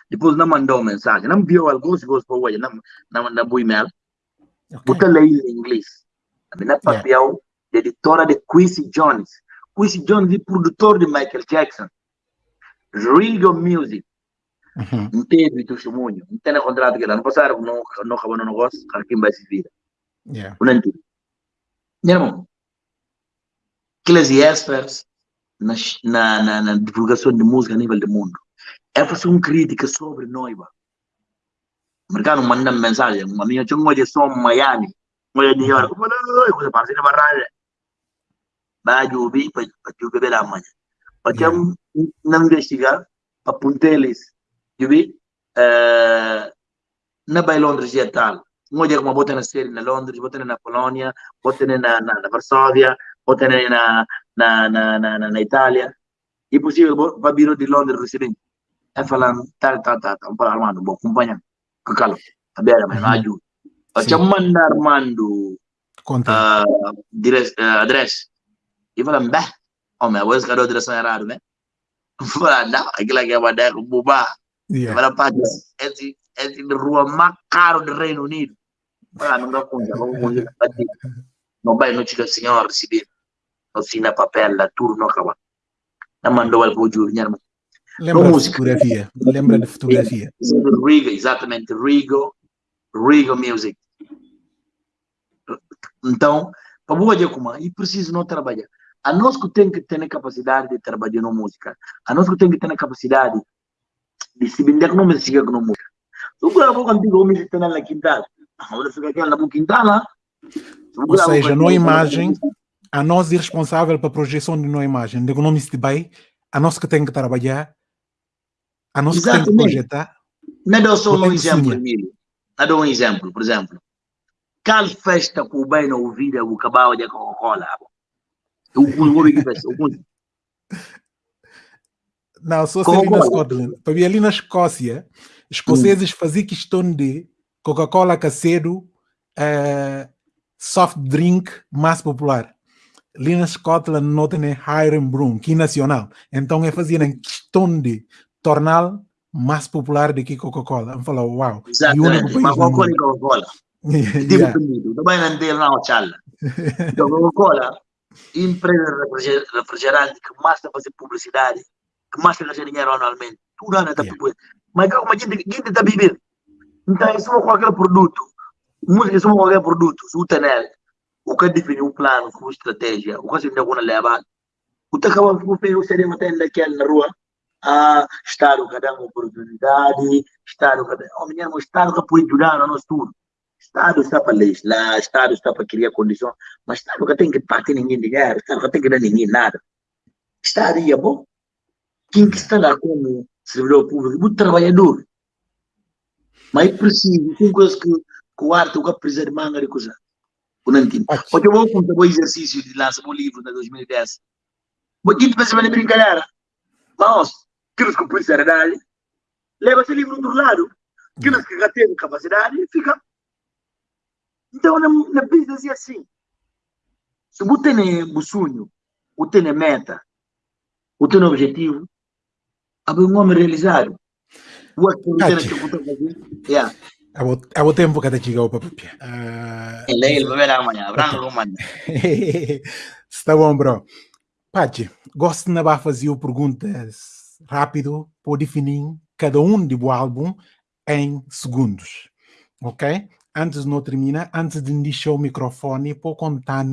Depois não mandou mensagem, não viu algo, se para hoje, não mandou e-mail. Bota lei em inglês. A minha papel de editora de Quincy Jones. Quincy Jones é produtor de Michael Jackson. Rigo Music. Uhum. Não teve testemunho, não tem contrato que não passaram, não, não acabou no negócio, quem vai se vir. Yeah. Não entendo. Meu irmão, aqueles experts na, na, na, divulgação de música a nível do mundo. É fazer uma crítica sobre noiva. Mercado manda mensagem, uma minha tinha uma só Miami, uma de hora, como não, coisa ser barrada. Vai ouvir para tu beber da manhã. Para não investigar, para apontar-lhes, vi, na Bai Londres e tal. Uma dia como bota na série na Londres, bota na Polônia, bota na, na, na Varsóvia, bota na, na, na, na, na, na Itália, é possível para vir de Londres residente. É falando, tá, tá, tá, tá, um para Armando, bom, acompanha, com calma, a beira, mas não ajuda. Facciamo manda Armando uh, dire, uh, address. E fala, beh, oh, mas vou escrever a direção errada, né? Fala, não, aquilo aqui é uma ideia com bobá. Fala, pá, esse, esse rua mais caro do Reino Unido. Fala, não dá conta, vamos contar. Não vai, não chega senhor receber assina papel, la turno acaba. Na mandou ele para o Júlio, irmão. Lembra de fotografia? Lembra de fotografia? Rigo, exatamente, Rigo, Rigo Music. Então, para boa dia como e preciso não trabalhar. A nós que tem que ter a capacidade de trabalhar na música, a nós que tem que ter a capacidade de se vender com música com música. Se eu vou contigo, me está na quintal. Agora fica aqui na quintal. Ou seja, não imagem a nós é responsável pela projeção de uma imagem, de nome de bem, a nós que tem que trabalhar, a que tem que projetar. Não dou só um exemplo, Emílio. Não dou um exemplo, por exemplo. Qual festa que o bem não ouvida o cabal de Coca-Cola? O que Não, só se ali na Scotland. Para mim, ali na Escócia, escoceses hum. faziam questão de Coca-Cola caseiro, uh, soft drink mais popular ali na Scotland não tem Hiram Broom, que é nacional. Então é fazer questão de torná-lo mais popular do que Coca-Cola. Vamos falar, uau. Exatamente, mas Coca-Cola e Coca-Cola. Tipo também não tem lá o chala. Então Coca-Cola, empresa refrigerante que mais está fazer publicidade, que mais está ganhando dinheiro anualmente. Tudo ano está yeah. Mas como a gente está vivendo. Então, isso é qualquer produto. Música é qualquer produto. O nele o que define um plano com estratégia, o que se alguma leva, o que acaba por ver o seria até naquela na rua, a Estado que dá uma oportunidade, Estado que dá, oh, menino, o Estado que pode ajudar no nosso tudo. Estado está para legislar, Estado está para criar condições, mas Estado que tem que partir ninguém dinheiro, Estado que tem que dar ninguém nada. Estado é bom. Quem que está lá como servidor público, muito trabalhador. Mas é preciso, tem coisas que, que o arte, o que precisa de manga de coisa. Porque eu vou contar o exercício de lançar o livro em 2010. Porque a gente pensa em brincadeira. Mas, que põem seriedade, leva esse livro do lado. Aqueles que já capacidade, fica. Então, na, na business é assim. Se você tem um sonho, o tem meta, o tem objetivo, abre um homem realizado. O que tem que fazer, yeah. Tempo kada chegou para papia. Ele ele vai ver amanhã, branco amanhã. Está bom, bro. Pachi, gosto de fazer perguntas rápido para definir cada um do álbum em segundos. Ok? Antes de não terminar, antes de deixar o microfone, para contar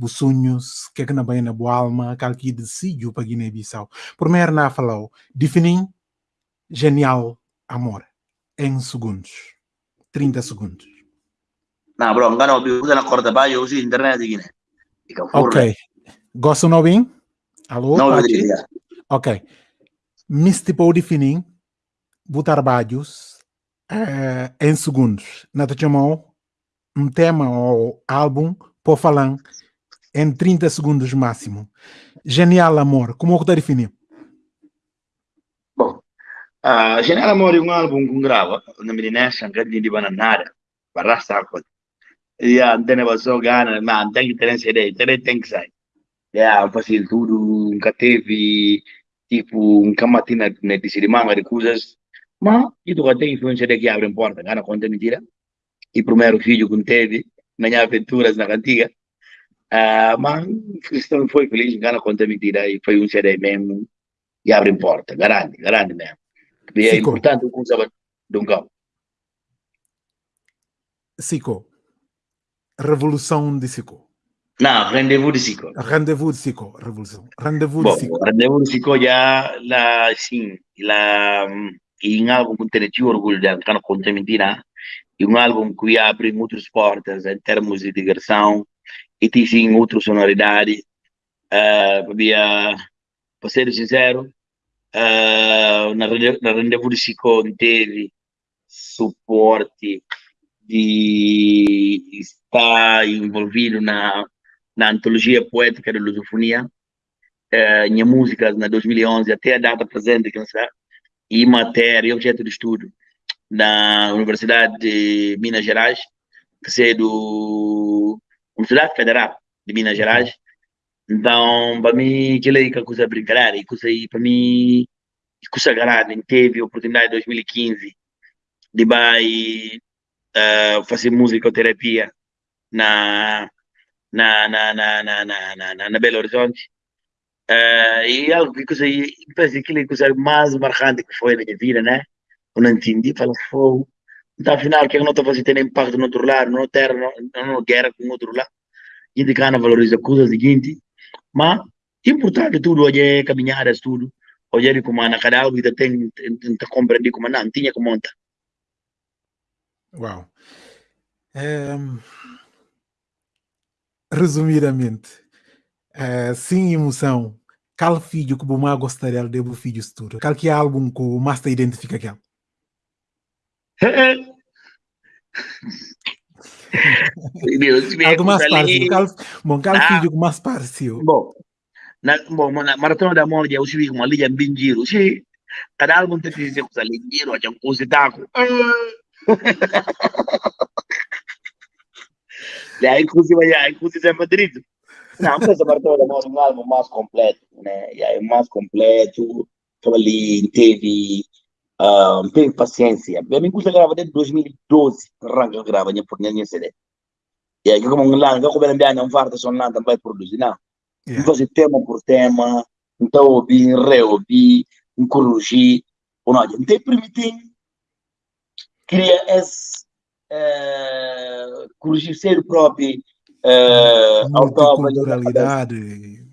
os sonhos, que é que na bem na boa alma, que aqui decidiu para Guiné-Bissau. Primeiro, na falou, definir genial amor em segundos. 30 segundos. Não, bro, não não, usa na corda baixa, usa internet aqui, né? Ok. Gosta não bem? Alô, Não. Ok. Tipo definir botar trabalhos eh, em segundos. Na chamou um tema ou álbum para falar em 30 segundos máximo. Genial amor, como que está definir? Bom, uh, Genial Amore è un album con grava, una milinessa anche di bananare, barra sacco. Ya, não tem só gana, mas tem que ter essa ideia, tem, que sair. Ya, fazer tudo, nunca teve, tipo, um camatina na de manga de coisas, mas isso já tem influência que abre porta, gana conta mentira. E primeiro filho que teve, minha aventuras na cantiga, uh, mas foi feliz, gana conta mentira, e foi um CD mesmo, e abre porta, grande, grande mesmo. E é importante o sabe de um cão. Sico. Revolução de Sico. Não, rendezvous de Sico. Rendezvous de Sico. Revolução. Rendezvous de Sico. rendezvous de Sico já, lá, sim, e um álbum com ter orgulho de cantar conta mentira, e um álbum que abre muitas portas em termos de digressão, e tem sim outra sonoridade, uh, para, para ser sincero, uh, na, na rendezvous de Sico teve suporte de estar envolvido na, na antologia poética de lusofonia, eh, minha músicas na 2011 até a data presente, que não sei, e matéria e objeto de estudo na Universidade de Minas Gerais, que é do Universidade Federal de Minas Gerais. Então, para mim, aquilo aí que é coisa brincadeira, e coisa aí, para mim, coisa grande, teve a oportunidade em 2015 de vai uh, fazer musicoterapia na, na, na, na, na, na, na, na Belo Horizonte. Uh, e algo que aí, penso que aquilo coisa mais marcante que foi na minha vida, né? Eu não entendi, falo, fogo. Então, afinal, que é que não está fazendo ter impacto no outro lado, não terra, não, não guerra com o outro lado. A gente não valoriza coisas seguinte, mas importante tudo, hoje é caminhadas, tudo. Hoje é como na cada algo tem, tem, tem compreender como não, tinha como montar. Uau. Ehm, resumidamente, eh, sem emoção, qual filho que o mais gostaria de o filho futuro? Qual que é o álbum que o mais te identifica com Algo mais parecido. Qual, bom, qual Ah. filho que mais parecido? Bom, na, bom, na maratona da mole, eu subi com uma linha bem giro. Sim, cada álbum tem que dizer com essa linha giro, a gente usa Daí, inclusive, aí, inclusive, é Madrid. Não, mas a maratona da mole é um álbum mais completo, né? E aí, mais completo, ali, teve, ah, teve paciência. Eu me gusta gravar desde 2012, arranca grava, minha por minha CD. E aí, como um lá, como ele não farta, só nada, vai produzir, não. Yeah. fazer tema por tema, então ouvir, reouvir, corrigir, ou não, não tem permitir, queria esse, uh, corrigir ser o próprio uh, autor, Multiculturalidade.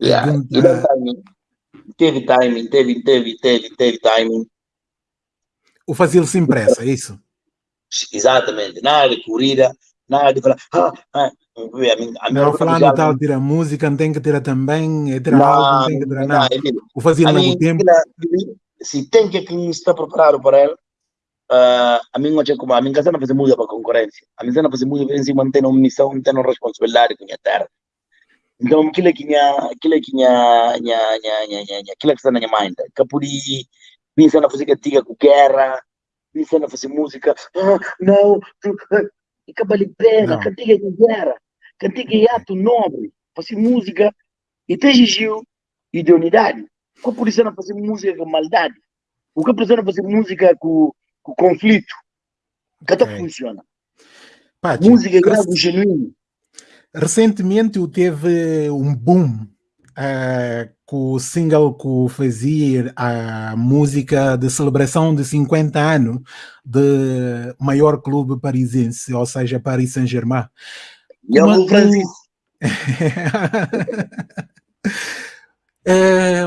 yeah. timing, teve timing, teve, teve, teve, teve timing, O fazê-lo sem pressa, é isso? exatamente, nada de corrida, nada de falar, ah, ah, a Não, falando tal, tirar música, não tem que tirar também, é tirar álbum, não tem que tirar nada. O fazê-lo A no mim, tempo. se tem que está preparado para ele, uh, a mim não como a mim casa não fazer música para concorrência. A mim não fazer música em cima tem uma missão, tem uma responsabilidade com a terra. Então, aquilo que minha, aquilo que minha, minha, minha, minha, minha, aquilo é que está na minha por aí, pensando a fazer cantiga com guerra, pensando a fazer música, ah, não, tu, ah, e cabali pena, Não. cantiga com guerra, cantiga é ato nobre, fazer música e te exigiu idoneidade. O que precisa fazer música com maldade? O que precisa fazer música com, com conflito? Que okay. funciona. Pátio, música é algo genuíno. Recentemente teve um boom uh, com o single que fazia a música de celebração de 50 anos do maior clube parisiense, ou seja, Paris Saint-Germain. E eu vou É,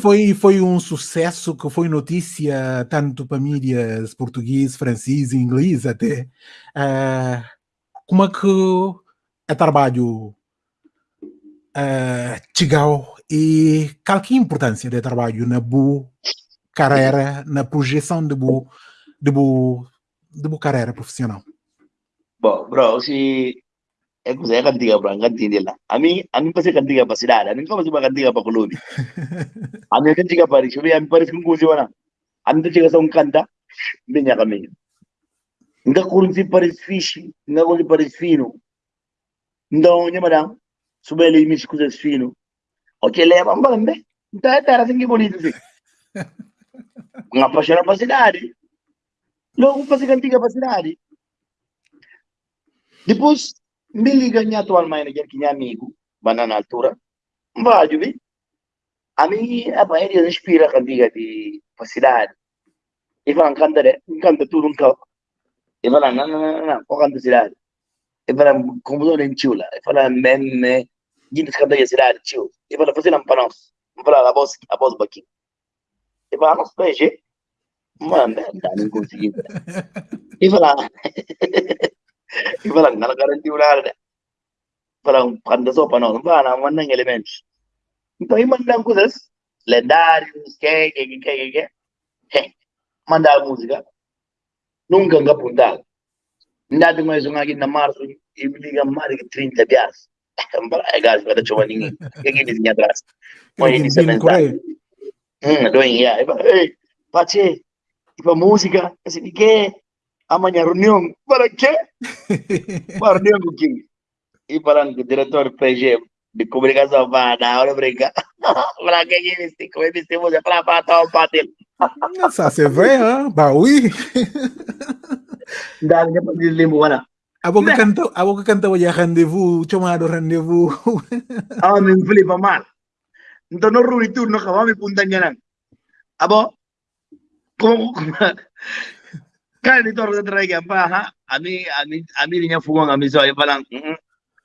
foi, foi um sucesso que foi notícia tanto para mídias português, francês e inglês até. É, como é que é trabalho é, chegou e qual que é a importância do trabalho na boa carreira, na projeção de boa, de boa, de boa carreira profissional? Bom, bro, se é que você cantiga para cantinha lá. A mim, a mim passa cantiga para cidade, a mim como se vai cantiga para clube. A mim cantiga para isso, a mim parece que um coisa wana. A mim chega só um canta, bem a caminho. Nga kurun si pares fish, nga kurun si pares fino. Então, nha madam, subele mis coisas fino. Ok, leva um bambe. Então, é terra assim que bonito assim. Nga paixão para cidade. Logo, passa cantiga para cidade. Depois, me liga minha atual manager que é amigo, bana na altura, vai, vi. A mim, a maioria inspira a diga de cidade. E fala, canta, canta tudo um carro. E fala, não, não, não, não, qual canta cidade? E fala, como não em chula. E fala, meme, gente canta a cidade, tio. E fala, fazendo para nós. E fala, a voz, a voz baqui. E fala, nós, PG. Mano, não consegui. E fala, Ibalang nalagaranti ular Parang panda so panon ba na manang elements. Ito imandang ko sas lendários que que que que que he mandar música nunca nga puntal. Ndati mais um aqui na março e me liga mais de 30 dias. Para é gás para chuva ninguém. Que que diz atrás. Põe ele se mensagem. Hum, doing yeah. Ei, pache, tipo música, assim que amanhã reunião. Para quê? Para reunião com quem? E falando com o diretor PG de comunicação, vai dar hora brincar. Para que é isso? Como é que você para para tal patel? Ça c'est vrai, hein? Bah oui. Dá para deslimbar. Abo que canta, abo que canta hoje rendezvous, chamado rendezvous. Ah, me flipa mal. Então no ruri tu no acabamos punta nang. Abo, como kan ni toro tra ga pa ha? Ami ami ami nya fugo ami so e palang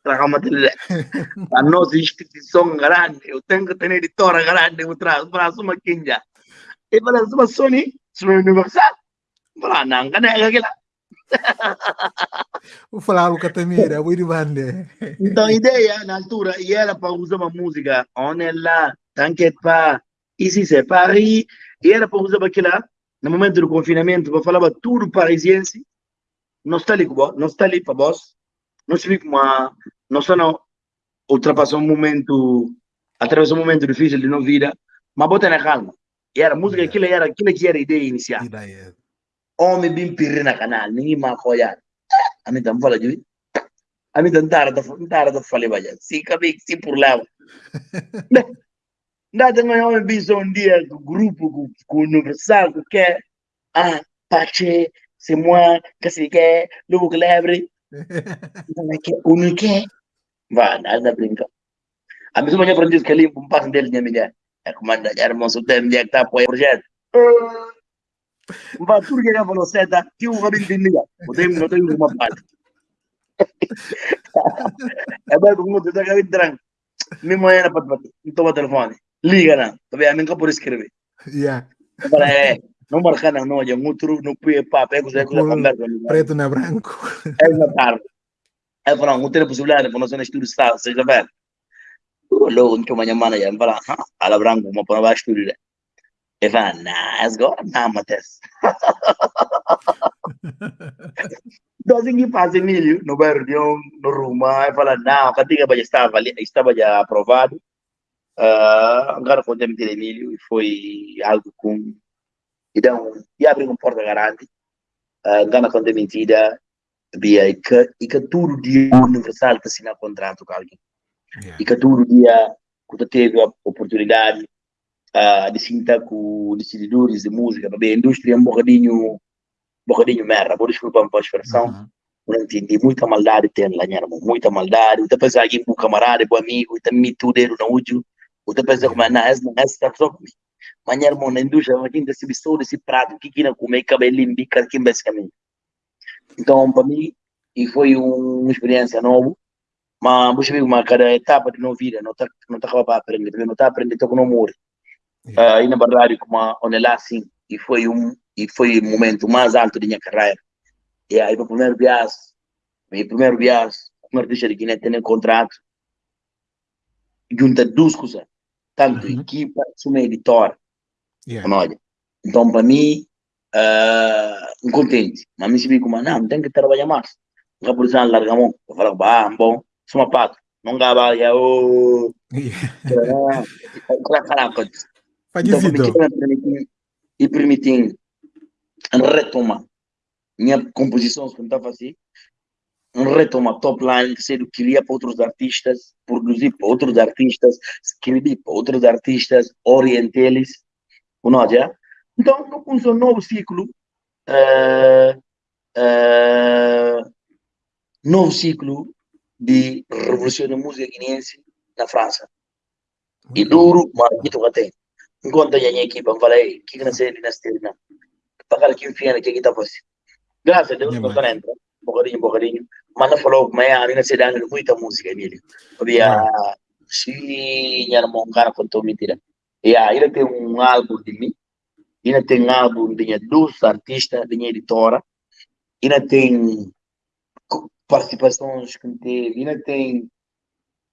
traga matile anno si si son grande eu tenho que ter editora grande o tra para suma kinja e para suma sony suma universal para nang kana ga kila Vou falar o Catamira, vou ir bande. Então, a ideia na altura, e era para usar uma música, on est là, t'inquiète pas, ici c'est Paris, e era para usar aquilo no momento do confinamento, eu falava tudo parisiense, não está ali, não está ali para vós, não se fica uma, não está não, ultrapassou um momento, atravessou um momento difícil de não vida, mas bota na calma. E era música, yeah. aquilo era, aquilo que era a ideia inicial. Ideia. Homem bem pirre na canal, ninguém mais apoiar. A mim também fala de a mim também tara da falei, vai, se cabe, se por lá. Nada mais um bicho um dia do grupo universal que quer ah Pache c'est moi que c'est que lobo que lebre que uno que va nada brinca. A mesma minha aprendiz que ali um passo dele minha mulher é comanda já era moço tem mulher que tá apoia o projeto. Va tudo que ele falou seta que o rabin o tem não tem uma parte. É bem como tu tá cabin drang mesmo era para para o telefone liga não também a mim que por escrever yeah para é não marcar não já outro não pude para pego já com conversa preto na branco é na tarde. É para não ter possibilidade para nós no estúdio está seja velho logo então manhã mana já para ala branco uma para baixo estúdio e vai na as go na mates Dozen que faz Emílio no bairro de um no Ruma e fala não a cantiga já estava estava já aprovado Uh, agora contemos de Emílio e foi algo com. Então, e abrir uma porta grande. Uh, Gana com mentira. E que, e que tudo dia universal que assinar contrato com alguém. Yeah. E que todo dia que teve a oportunidade uh, de sentar com decididores de música, para a indústria é um bocadinho, um bocadinho merda, vou desculpar a expressão, uhum. não entendi, muita maldade tem lá, muita maldade, pensa alguém com camarada, com amigo, e também tudo era não, essa não é essa pessoa comigo. Mas, irmão, na indústria, alguém desse bicho, desse prato, que que não comer, cabelo limpo, aqui basicamente. Então, para mim, e foi uma experiência nova, mas você viu uma cada etapa de nossa vida, não está não tá para aprender, porque não está aprendendo, com não morre. Yeah. Uh, e na verdade, como onde lá assim, e foi um e foi o momento mais alto da minha carreira. E aí, o primeiro viagem, meu primeiro viagem, como artista de Guiné, tem um contrato, junta duas coisas, tanto uhum. equipa, como editor. Yeah. Olha, então, para mim, uh, contente, mas me vi como, não, tem que trabalhar mais. Não por exemplo, larga a mão, eu falo, ah, bom, sou uma pato, não gaba, o. Caraca, então, e permitir retomar minha composição, que estava assim, retomar top line, que ser queria para outros artistas, produzir para outros artistas, escrever para outros artistas, orientá-los, não é? Então, eu pus um novo ciclo, uh, uh, novo ciclo de revolução da música guineense na França. E duro, mas muito tem enquanto a minha equipa falei que que não sei nessa terna para aqui enfim que aqui está fácil. Graças a Deus não entra um bocadinho um bocadinho mas não falou mas a minha se dando muita música Emílio. Havia se era um cara contou mentira. E ele tem um álbum de mim ainda tem um álbum de duas artistas de minha editora ainda tem participações que teve ainda tem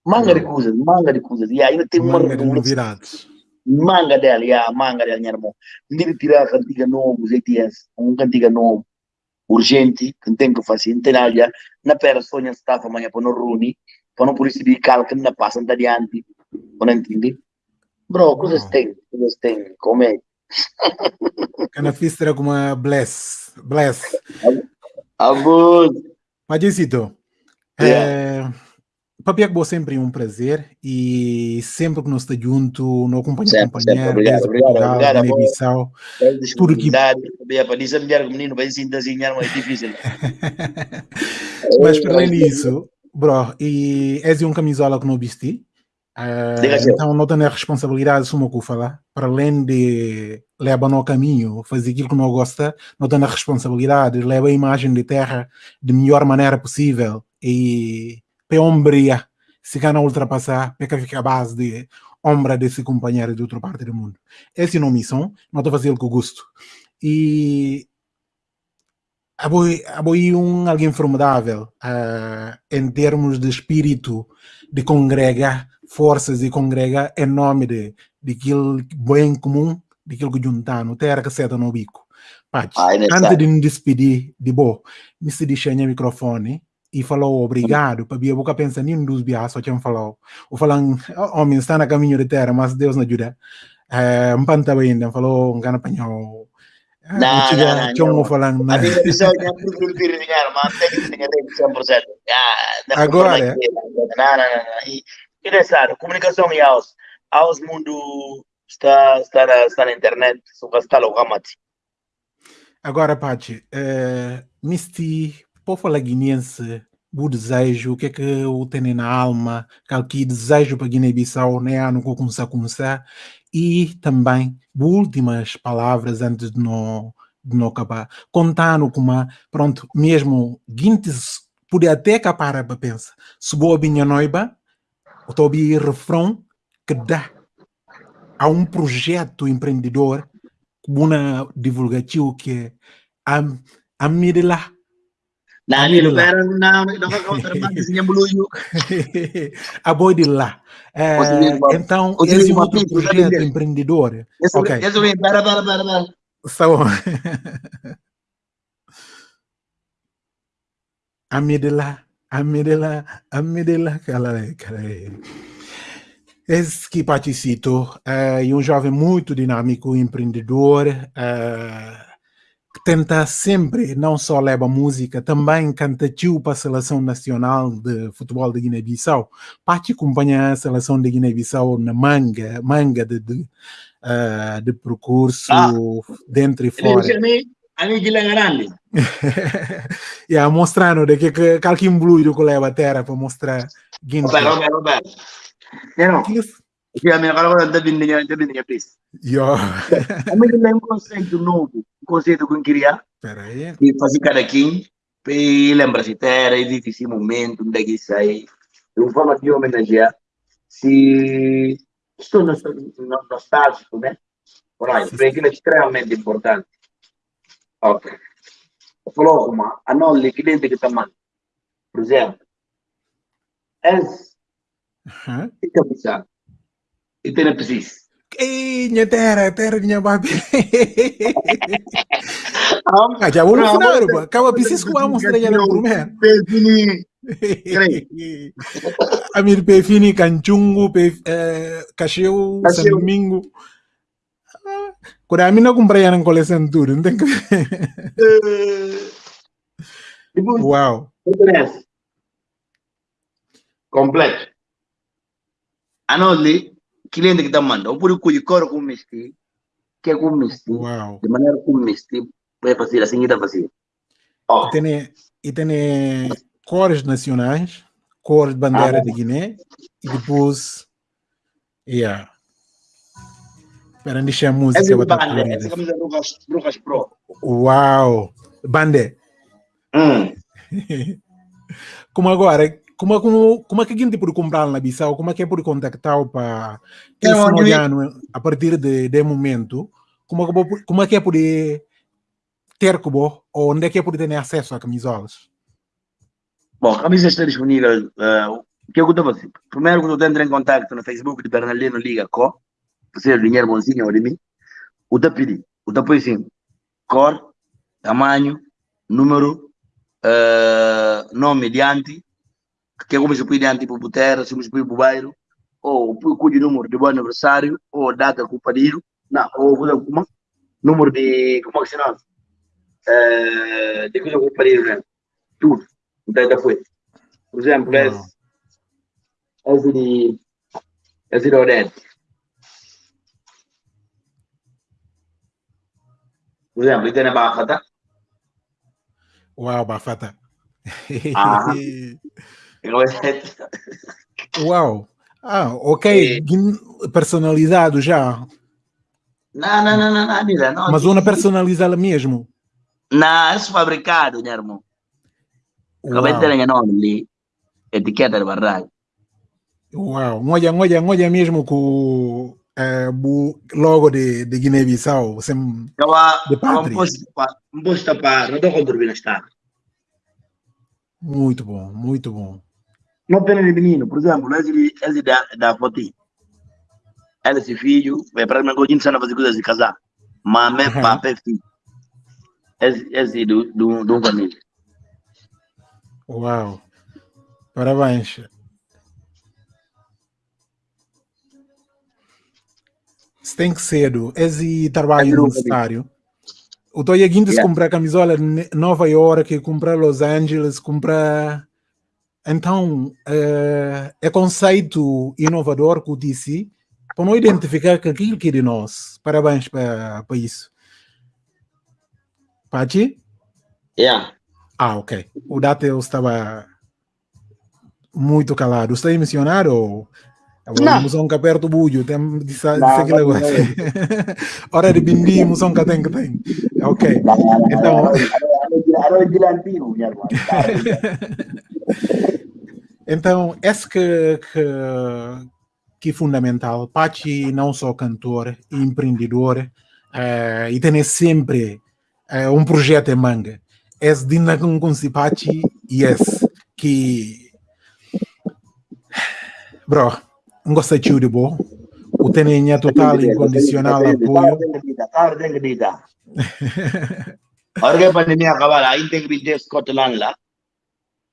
manga de coisas manga de coisas. E ainda tem uma novidades. Manga dela, yeah, manga dela, minha irmã. Não tirar a cantiga novo, ZTS, um cantiga novo, urgente, que tem que fazer, nada, na pera sonha estava amanhã para não reunir, para não por isso de calca, não passa, não adiante, não entende? Bro, coisas tem, coisas tem, como é? Kana fistra como uma bless, bless. Abud. Mas, Jessito, yeah. é Papiac Bo sempre um prazer e sempre que nós estamos junto, não acompanha sempre, companhia, sempre. Obrigado, obrigado, Portugal, obrigado, Guiné Bissau, tudo que... Para dizer melhor que menino, vai se desenhar mais difícil. Mas para além disso, bro, e és um camisola que não vesti, uh, então não tenho a responsabilidade de uma falar, para além de levar no caminho, fazer aquilo que não gosta, não tenho a responsabilidade de levar a imagem de terra de melhor maneira possível e para ombria se gana ultrapassar, para ficar a base de ombra desse companheiro de outra parte do mundo. Essa é uma missão, não estou fazendo com gosto. E Aboi um alguém formidável uh, em termos de espírito de congregar forças e congregar em nome de, de aquilo bem comum, de aquilo que juntar no terra que seta no bico. Pati, antes de me despedir de bo, me se deixa o microfone e falou obrigado, para a boca pensa nem dos bias só tinha falou. O falam, homem está na caminho de terra, mas Deus não ajuda. É, um panta ainda, falou, um cana panhou. Não, não, não. não. falando, não. A minha pessoa já por cumprir dinheiro, mas tem que ter 100%. Agora, não, não, não. E, interessante, comunicação e aos, aos mundo está, está, está na internet, está logo Agora, Paty, é, Misty para guineense, o desejo, o que é que eu tenho na alma, que desejo para Guiné-Bissau, né, ano que começar a começar, e também últimas palavras antes de não, de não acabar, contando como, pronto, mesmo Guintes poder até acabar para pensar, se boa minha noiva, eu estou a refrão que dá a um projeto empreendedor, uma divulgativa que é a, a Ni lugar na naka counter magazine buluyo. Aboy de lá. Então, esse é outro projeto empreendedor. Ok. Esse é para, para, para, para. Está bom. Amidela, amidela, amidela, cara, cara. Esse que participo é um jovem muito dinâmico, empreendedor, é, tenta sempre, não só leva música, também canta tio para a Seleção Nacional de Futebol de Guiné-Bissau. Parte acompanha a Seleção de Guiné-Bissau na manga, manga de, de, uh, de percurso ah. dentro e fora. A mim que grande. yeah, mostrando de que, que qualquer bluido que leva a terra para mostrar. Roberto, Roberto, Roberto. Kaya may nakalaman da niya, da niya, please. Yo. Kami nila yung conceito novo, o conceito que eu queria. Peraí. E fazer cada quem, e lembra-se, existe esse momento, onde é que sai, de uma forma de homenagear, se estou nostálgico, né? Ora, para aquilo é extremamente importante. Ok. Falou uma, a não lhe cliente que está por exemplo, és, Uhum. fica pensando, e tem preciso. Ei, minha terra, terra minha babi. Ah, já vou no final, pô. Acaba preciso que vamos estrear no primeiro. Pefini, Amir Pefini, Canchungo, Pef, eh, Cacheu, San Cacheu. Domingo. Quando a mim não comprei a coleção tudo, não tem que Depois, Uau. interesse. Completo. A não lhe, cliente que está mandando, por o que cor com misti, que é com misti, Uau. de maneira com misti, vai fazer assim que está fazendo. Ó, E tem, e tem cores nacionais, cores de bandeira de Guiné, e depois. Yeah. Para deixar a música essa é banda, essa camisa Brujas, Brujas Pro. Uau! Bande! Hum. Como agora, como, como, como é que alguém pode comprar na Bissau? Como é que é por contactar para que Não, esse eu- ano, a partir de, de momento, como, é que como é que é poder ter como, ou onde é que é poder ter acesso a camisolas? Bom, a camisa está disponível. eh, o que eu estou fazendo? Primeiro, quando eu entro em contato no Facebook de Bernardino Liga Co, você é o dinheiro bonzinho ou de mim, o da pedir, o da põe assim, cor, tamanho, número, eh, nome diante, que é como se põe diante para o terra, se põe o bairro, ou põe o número de bom aniversário, ou data com o padido, não, ou coisa como, número de, como é que se chama? Eh, de coisa com o padido, né? Tudo. Então, depois. Por exemplo, Uau. esse, de, esse de Odete. Por exemplo, ele tem na barra, tá? Uau, Bafata! Ah. Eu Uau! Ah, ok, É. personalizado já, Não, não, não, não, não, mira, não. mas uma personalizada mesmo. Não, isso é fabricado, meu irmão. Acabei de ter nome ali, etiqueta de barragem. Uau, olha, olha, olha mesmo com eh, o logo de, de Guiné-Bissau. sem- Estava De pátria. estrada. Muito bom, muito bom. Não pena de menino, por exemplo, esse, esse da, da Foti. Esse filho, vai para mim, eu não fazer coisas de casar. Mas me Aham. papai filho. Esse, esse do, do, do família. Uau! Parabéns. Isso tem que ser. Esse trabalho Adoro, necessário. O Toya Guindes Yeah. comprar camisola em Nova York, comprar Los Angeles, comprar. Então, é, é conceito inovador que eu disse para não identificar que aquilo que é de nós. Parabéns para, para isso. Pachi? Yeah. Ah, ok. O Date estava muito calado. Está a mencionar ou... Não. Vamos um perto do bulho, tem de seguir agora. Hora de bindi, musão que tem que tem. Ok. Então- Então, esse que, que, que é fundamental. Pachi não só cantor, empreendedor, eh, e tem sempre eh, um projeto em manga. Esse de consigo Pachi e esse que... Bro, não gosta de de bom. O tem total e incondicional apoio. Claro, tem que ditar. Ahora que a pandemia acabar, aí tem que vir Scotland lá.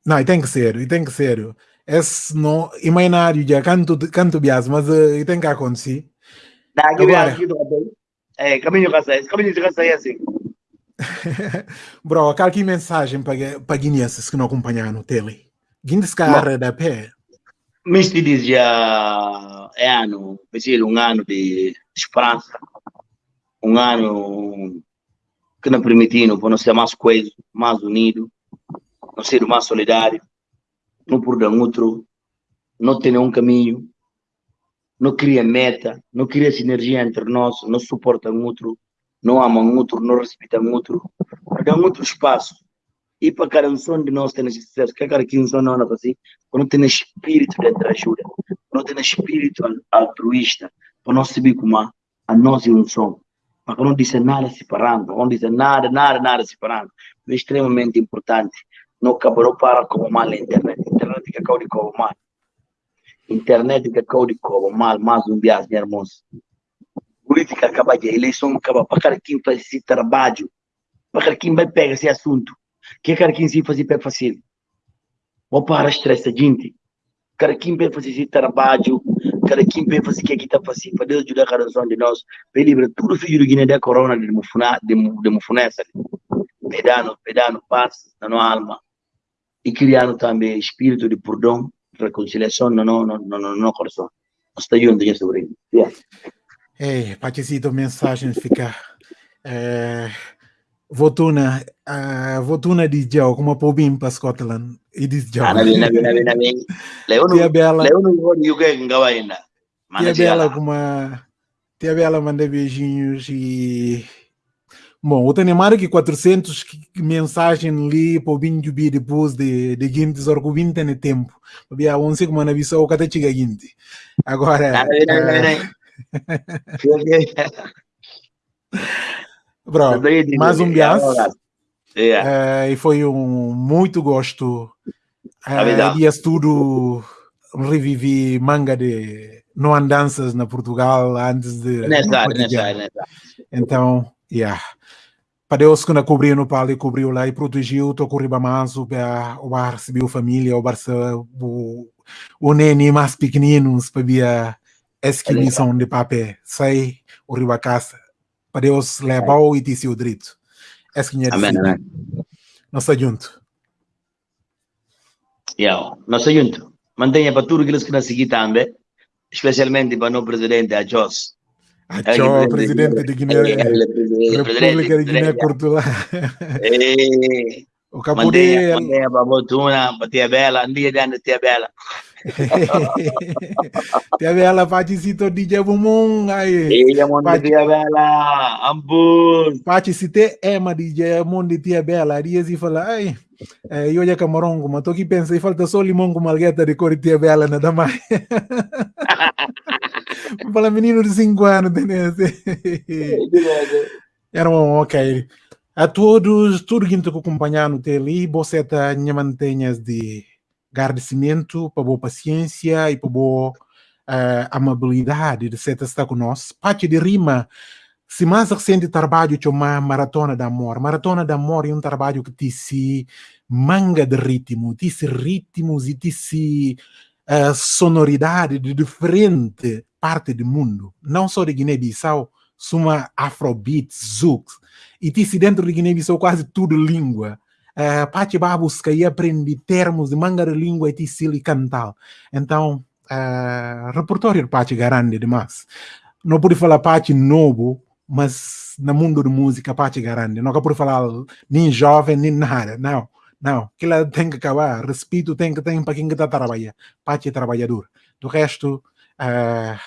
Não, e tem que ser, e tem que ser. Esse não, imaginário já canto, canto bias, mas uh, e tem que acontecer. Daqui vem Agora. aqui. É, caminho de esse caminho de casa é assim. Bro, qualquer mensagem para para guineenses que não acompanham no tele? Guineenses cara da pé. Mas te diz já é ano, um ano de esperança, um ano que nos permitindo para nós ser mais coeso, mais unido, não ser mais solidário, não por dar outro, não ter um caminho, não cria meta, não cria sinergia entre nós, não suporta um outro, não ama um outro, não respeita um outro, dá um outro espaço. E para cada um de nós ter sucesso, que cada um não anda assim, quando tem espírito de ajuda, quando tem espírito altruísta, para nós saber como a nós e um som. Para não dizer nada separando, não dizer nada, nada, nada separando. É extremamente importante. Não acabou para como mal internet. Internet que acabou de como mal internet que acabou de como mal, mais um meus irmãos. Política acaba de eleição acaba para cada quem faz esse trabalho, para cada quem vai pegar esse assunto, que cada quem se fazer para fácil. Vou para estresse gente. Cada quem vai fazer esse trabalho, cada quem vai fazer que está fazendo, para Deus ajudar cada um de nós, para livrar tudo filho do Guiné da corona de mufuna, de, mufunessa, pedando, pedando paz na nossa alma e criando também espírito de perdão reconciliação no, no, no, no, no coração. Está junto em sobre isso. Yeah. Ei, Pachecito, mensagem fica. É, votuna, uh, votuna di Joe, como pobim para Scotland. E diz Joe. Ah, nabi, nabi, nabi, nabi. Leono, Bela. Leono, UK, ngawa ainda. Tia Bela, como Tia Bela manda beijinhos e Bom, eu tenho mais que 400 mensagens ali para o de bi depois de, de Guinte, só que o 20 tem tempo. Porque a 11 como na visão, o que chega Guinte. Agora... Bro, mais um bias. Yeah. Uh, e foi um muito gosto. Uh, dias tudo revivi manga de não andanças na Portugal antes de. Nessa, nessa, nessa. Então, yeah. Para Deus que não cobriu no palio cobriu lá e protegeu o corriba manso para o bar recebeu família o bar o, o nene mais pequeninos para via esquilição de papel. Sai o riba casa para Deus levar o e disse o direito. Esquinha amém, amém. nós estamos juntos yeah, nós estamos juntos mantenha para tudo aqueles que nos seguem também especialmente para o presidente a Jos Ciao, presidente di Guinea, Repubblica di Guinea. O Capodel. Mantenha a fortuna, tia bela, dia de tia bela. tia bela di ai. Iya mon tia bela, ampun. Facicite ema di Jabumung di tia dia si fala ai. Eh, io já camarongo, mas tô aqui pensando, falta só limão com malgueta de cor de tia bela, nada mais. Fala menino de 5 anos, entendeu? Era um ok. A todos, tudo que estou acompanhando ali, você tá mantenhas de agradecimento, para boa paciência e para boa uh, amabilidade de ser estar conosco. Parte de rima, se mais recente trabalho chama Maratona da Amor. Maratona da Amor é um trabalho que te se manga de ritmo, te se ritmos e te se uh, sonoridade de diferente parte do mundo, não só de Guiné-Bissau, suma afrobeat, zouk, e disse dentro de Guiné-Bissau quase tudo língua. Uh, Pachi busca e aprende termos de manga de língua e tisili cantal. Então, uh, repertório de Pachi garante demais. Não pude falar Pachi novo, mas no mundo de música Pachi garante. Não pude falar nem jovem, nem nada. Não, não. Aquilo tem que acabar. Respeito tem que ter para quem está trabalhando. Pachi é trabalhador. Do resto, uh,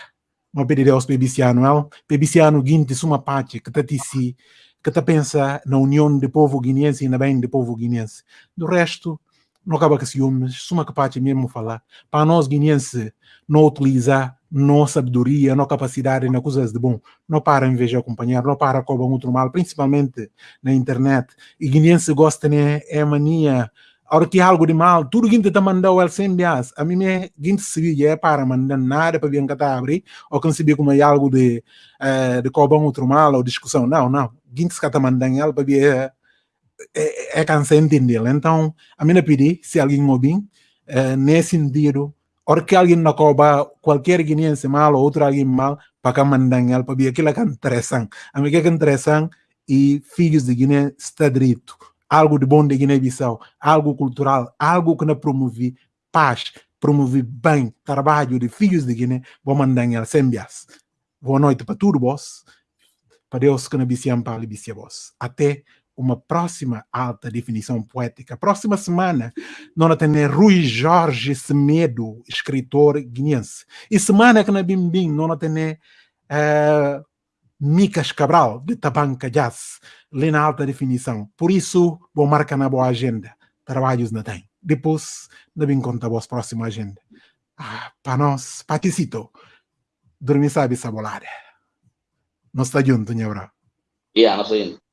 uma pedir aos bebiciano, el, bebiciano guinte suma parte que está si, que está pensa na união do povo guineense e na bem do povo guineense. Do resto, não acaba com ciúmes, suma que parte mesmo falar. Para nós guineense não utilizar nossa sabedoria, nossa capacidade na coisas de bom, não para em vez de acompanhar, não para com outro mal, principalmente na internet. E guineense gosta, né, é mania. Hora que algo de mal, tudo que está mandando ele sem bias, a mim me gente se é para mandar nada para vir cá abrir, ou que se como é algo de uh, de cobrar outro mal ou discussão, não, não, gente está mandando ele para vir é, é, é cansa entender, então a mim pedi se alguém ouvir, uh, nesse sentido, hora que alguém não cobra qualquer guineense mal ou outro alguém mal, para cá mandar ele para que é interessante, a mim que interessante e filhos de Guiné está direito. Algo de bom de Guiné-Bissau, algo cultural, algo que não promove paz, promove bem trabalho de filhos de Guiné, vou mandar em Sembias. Boa noite para tudo, boss. Para Deus que não biciam para a vós. Até uma próxima alta definição poética. Próxima semana, nós temos Rui Jorge Semedo, escritor guineense. E semana que na Bimbim, nós temos uh, Micas Cabral, de Tabanca Jazz, lê na alta definição. Por isso, vou marcar na boa agenda. Trabalhos não tem. Depois, não me conta a vossa próxima agenda. Ah, para nós, Paticito, dormir sabe sabolada. Nós está junto, bro? Yeah, nós estamos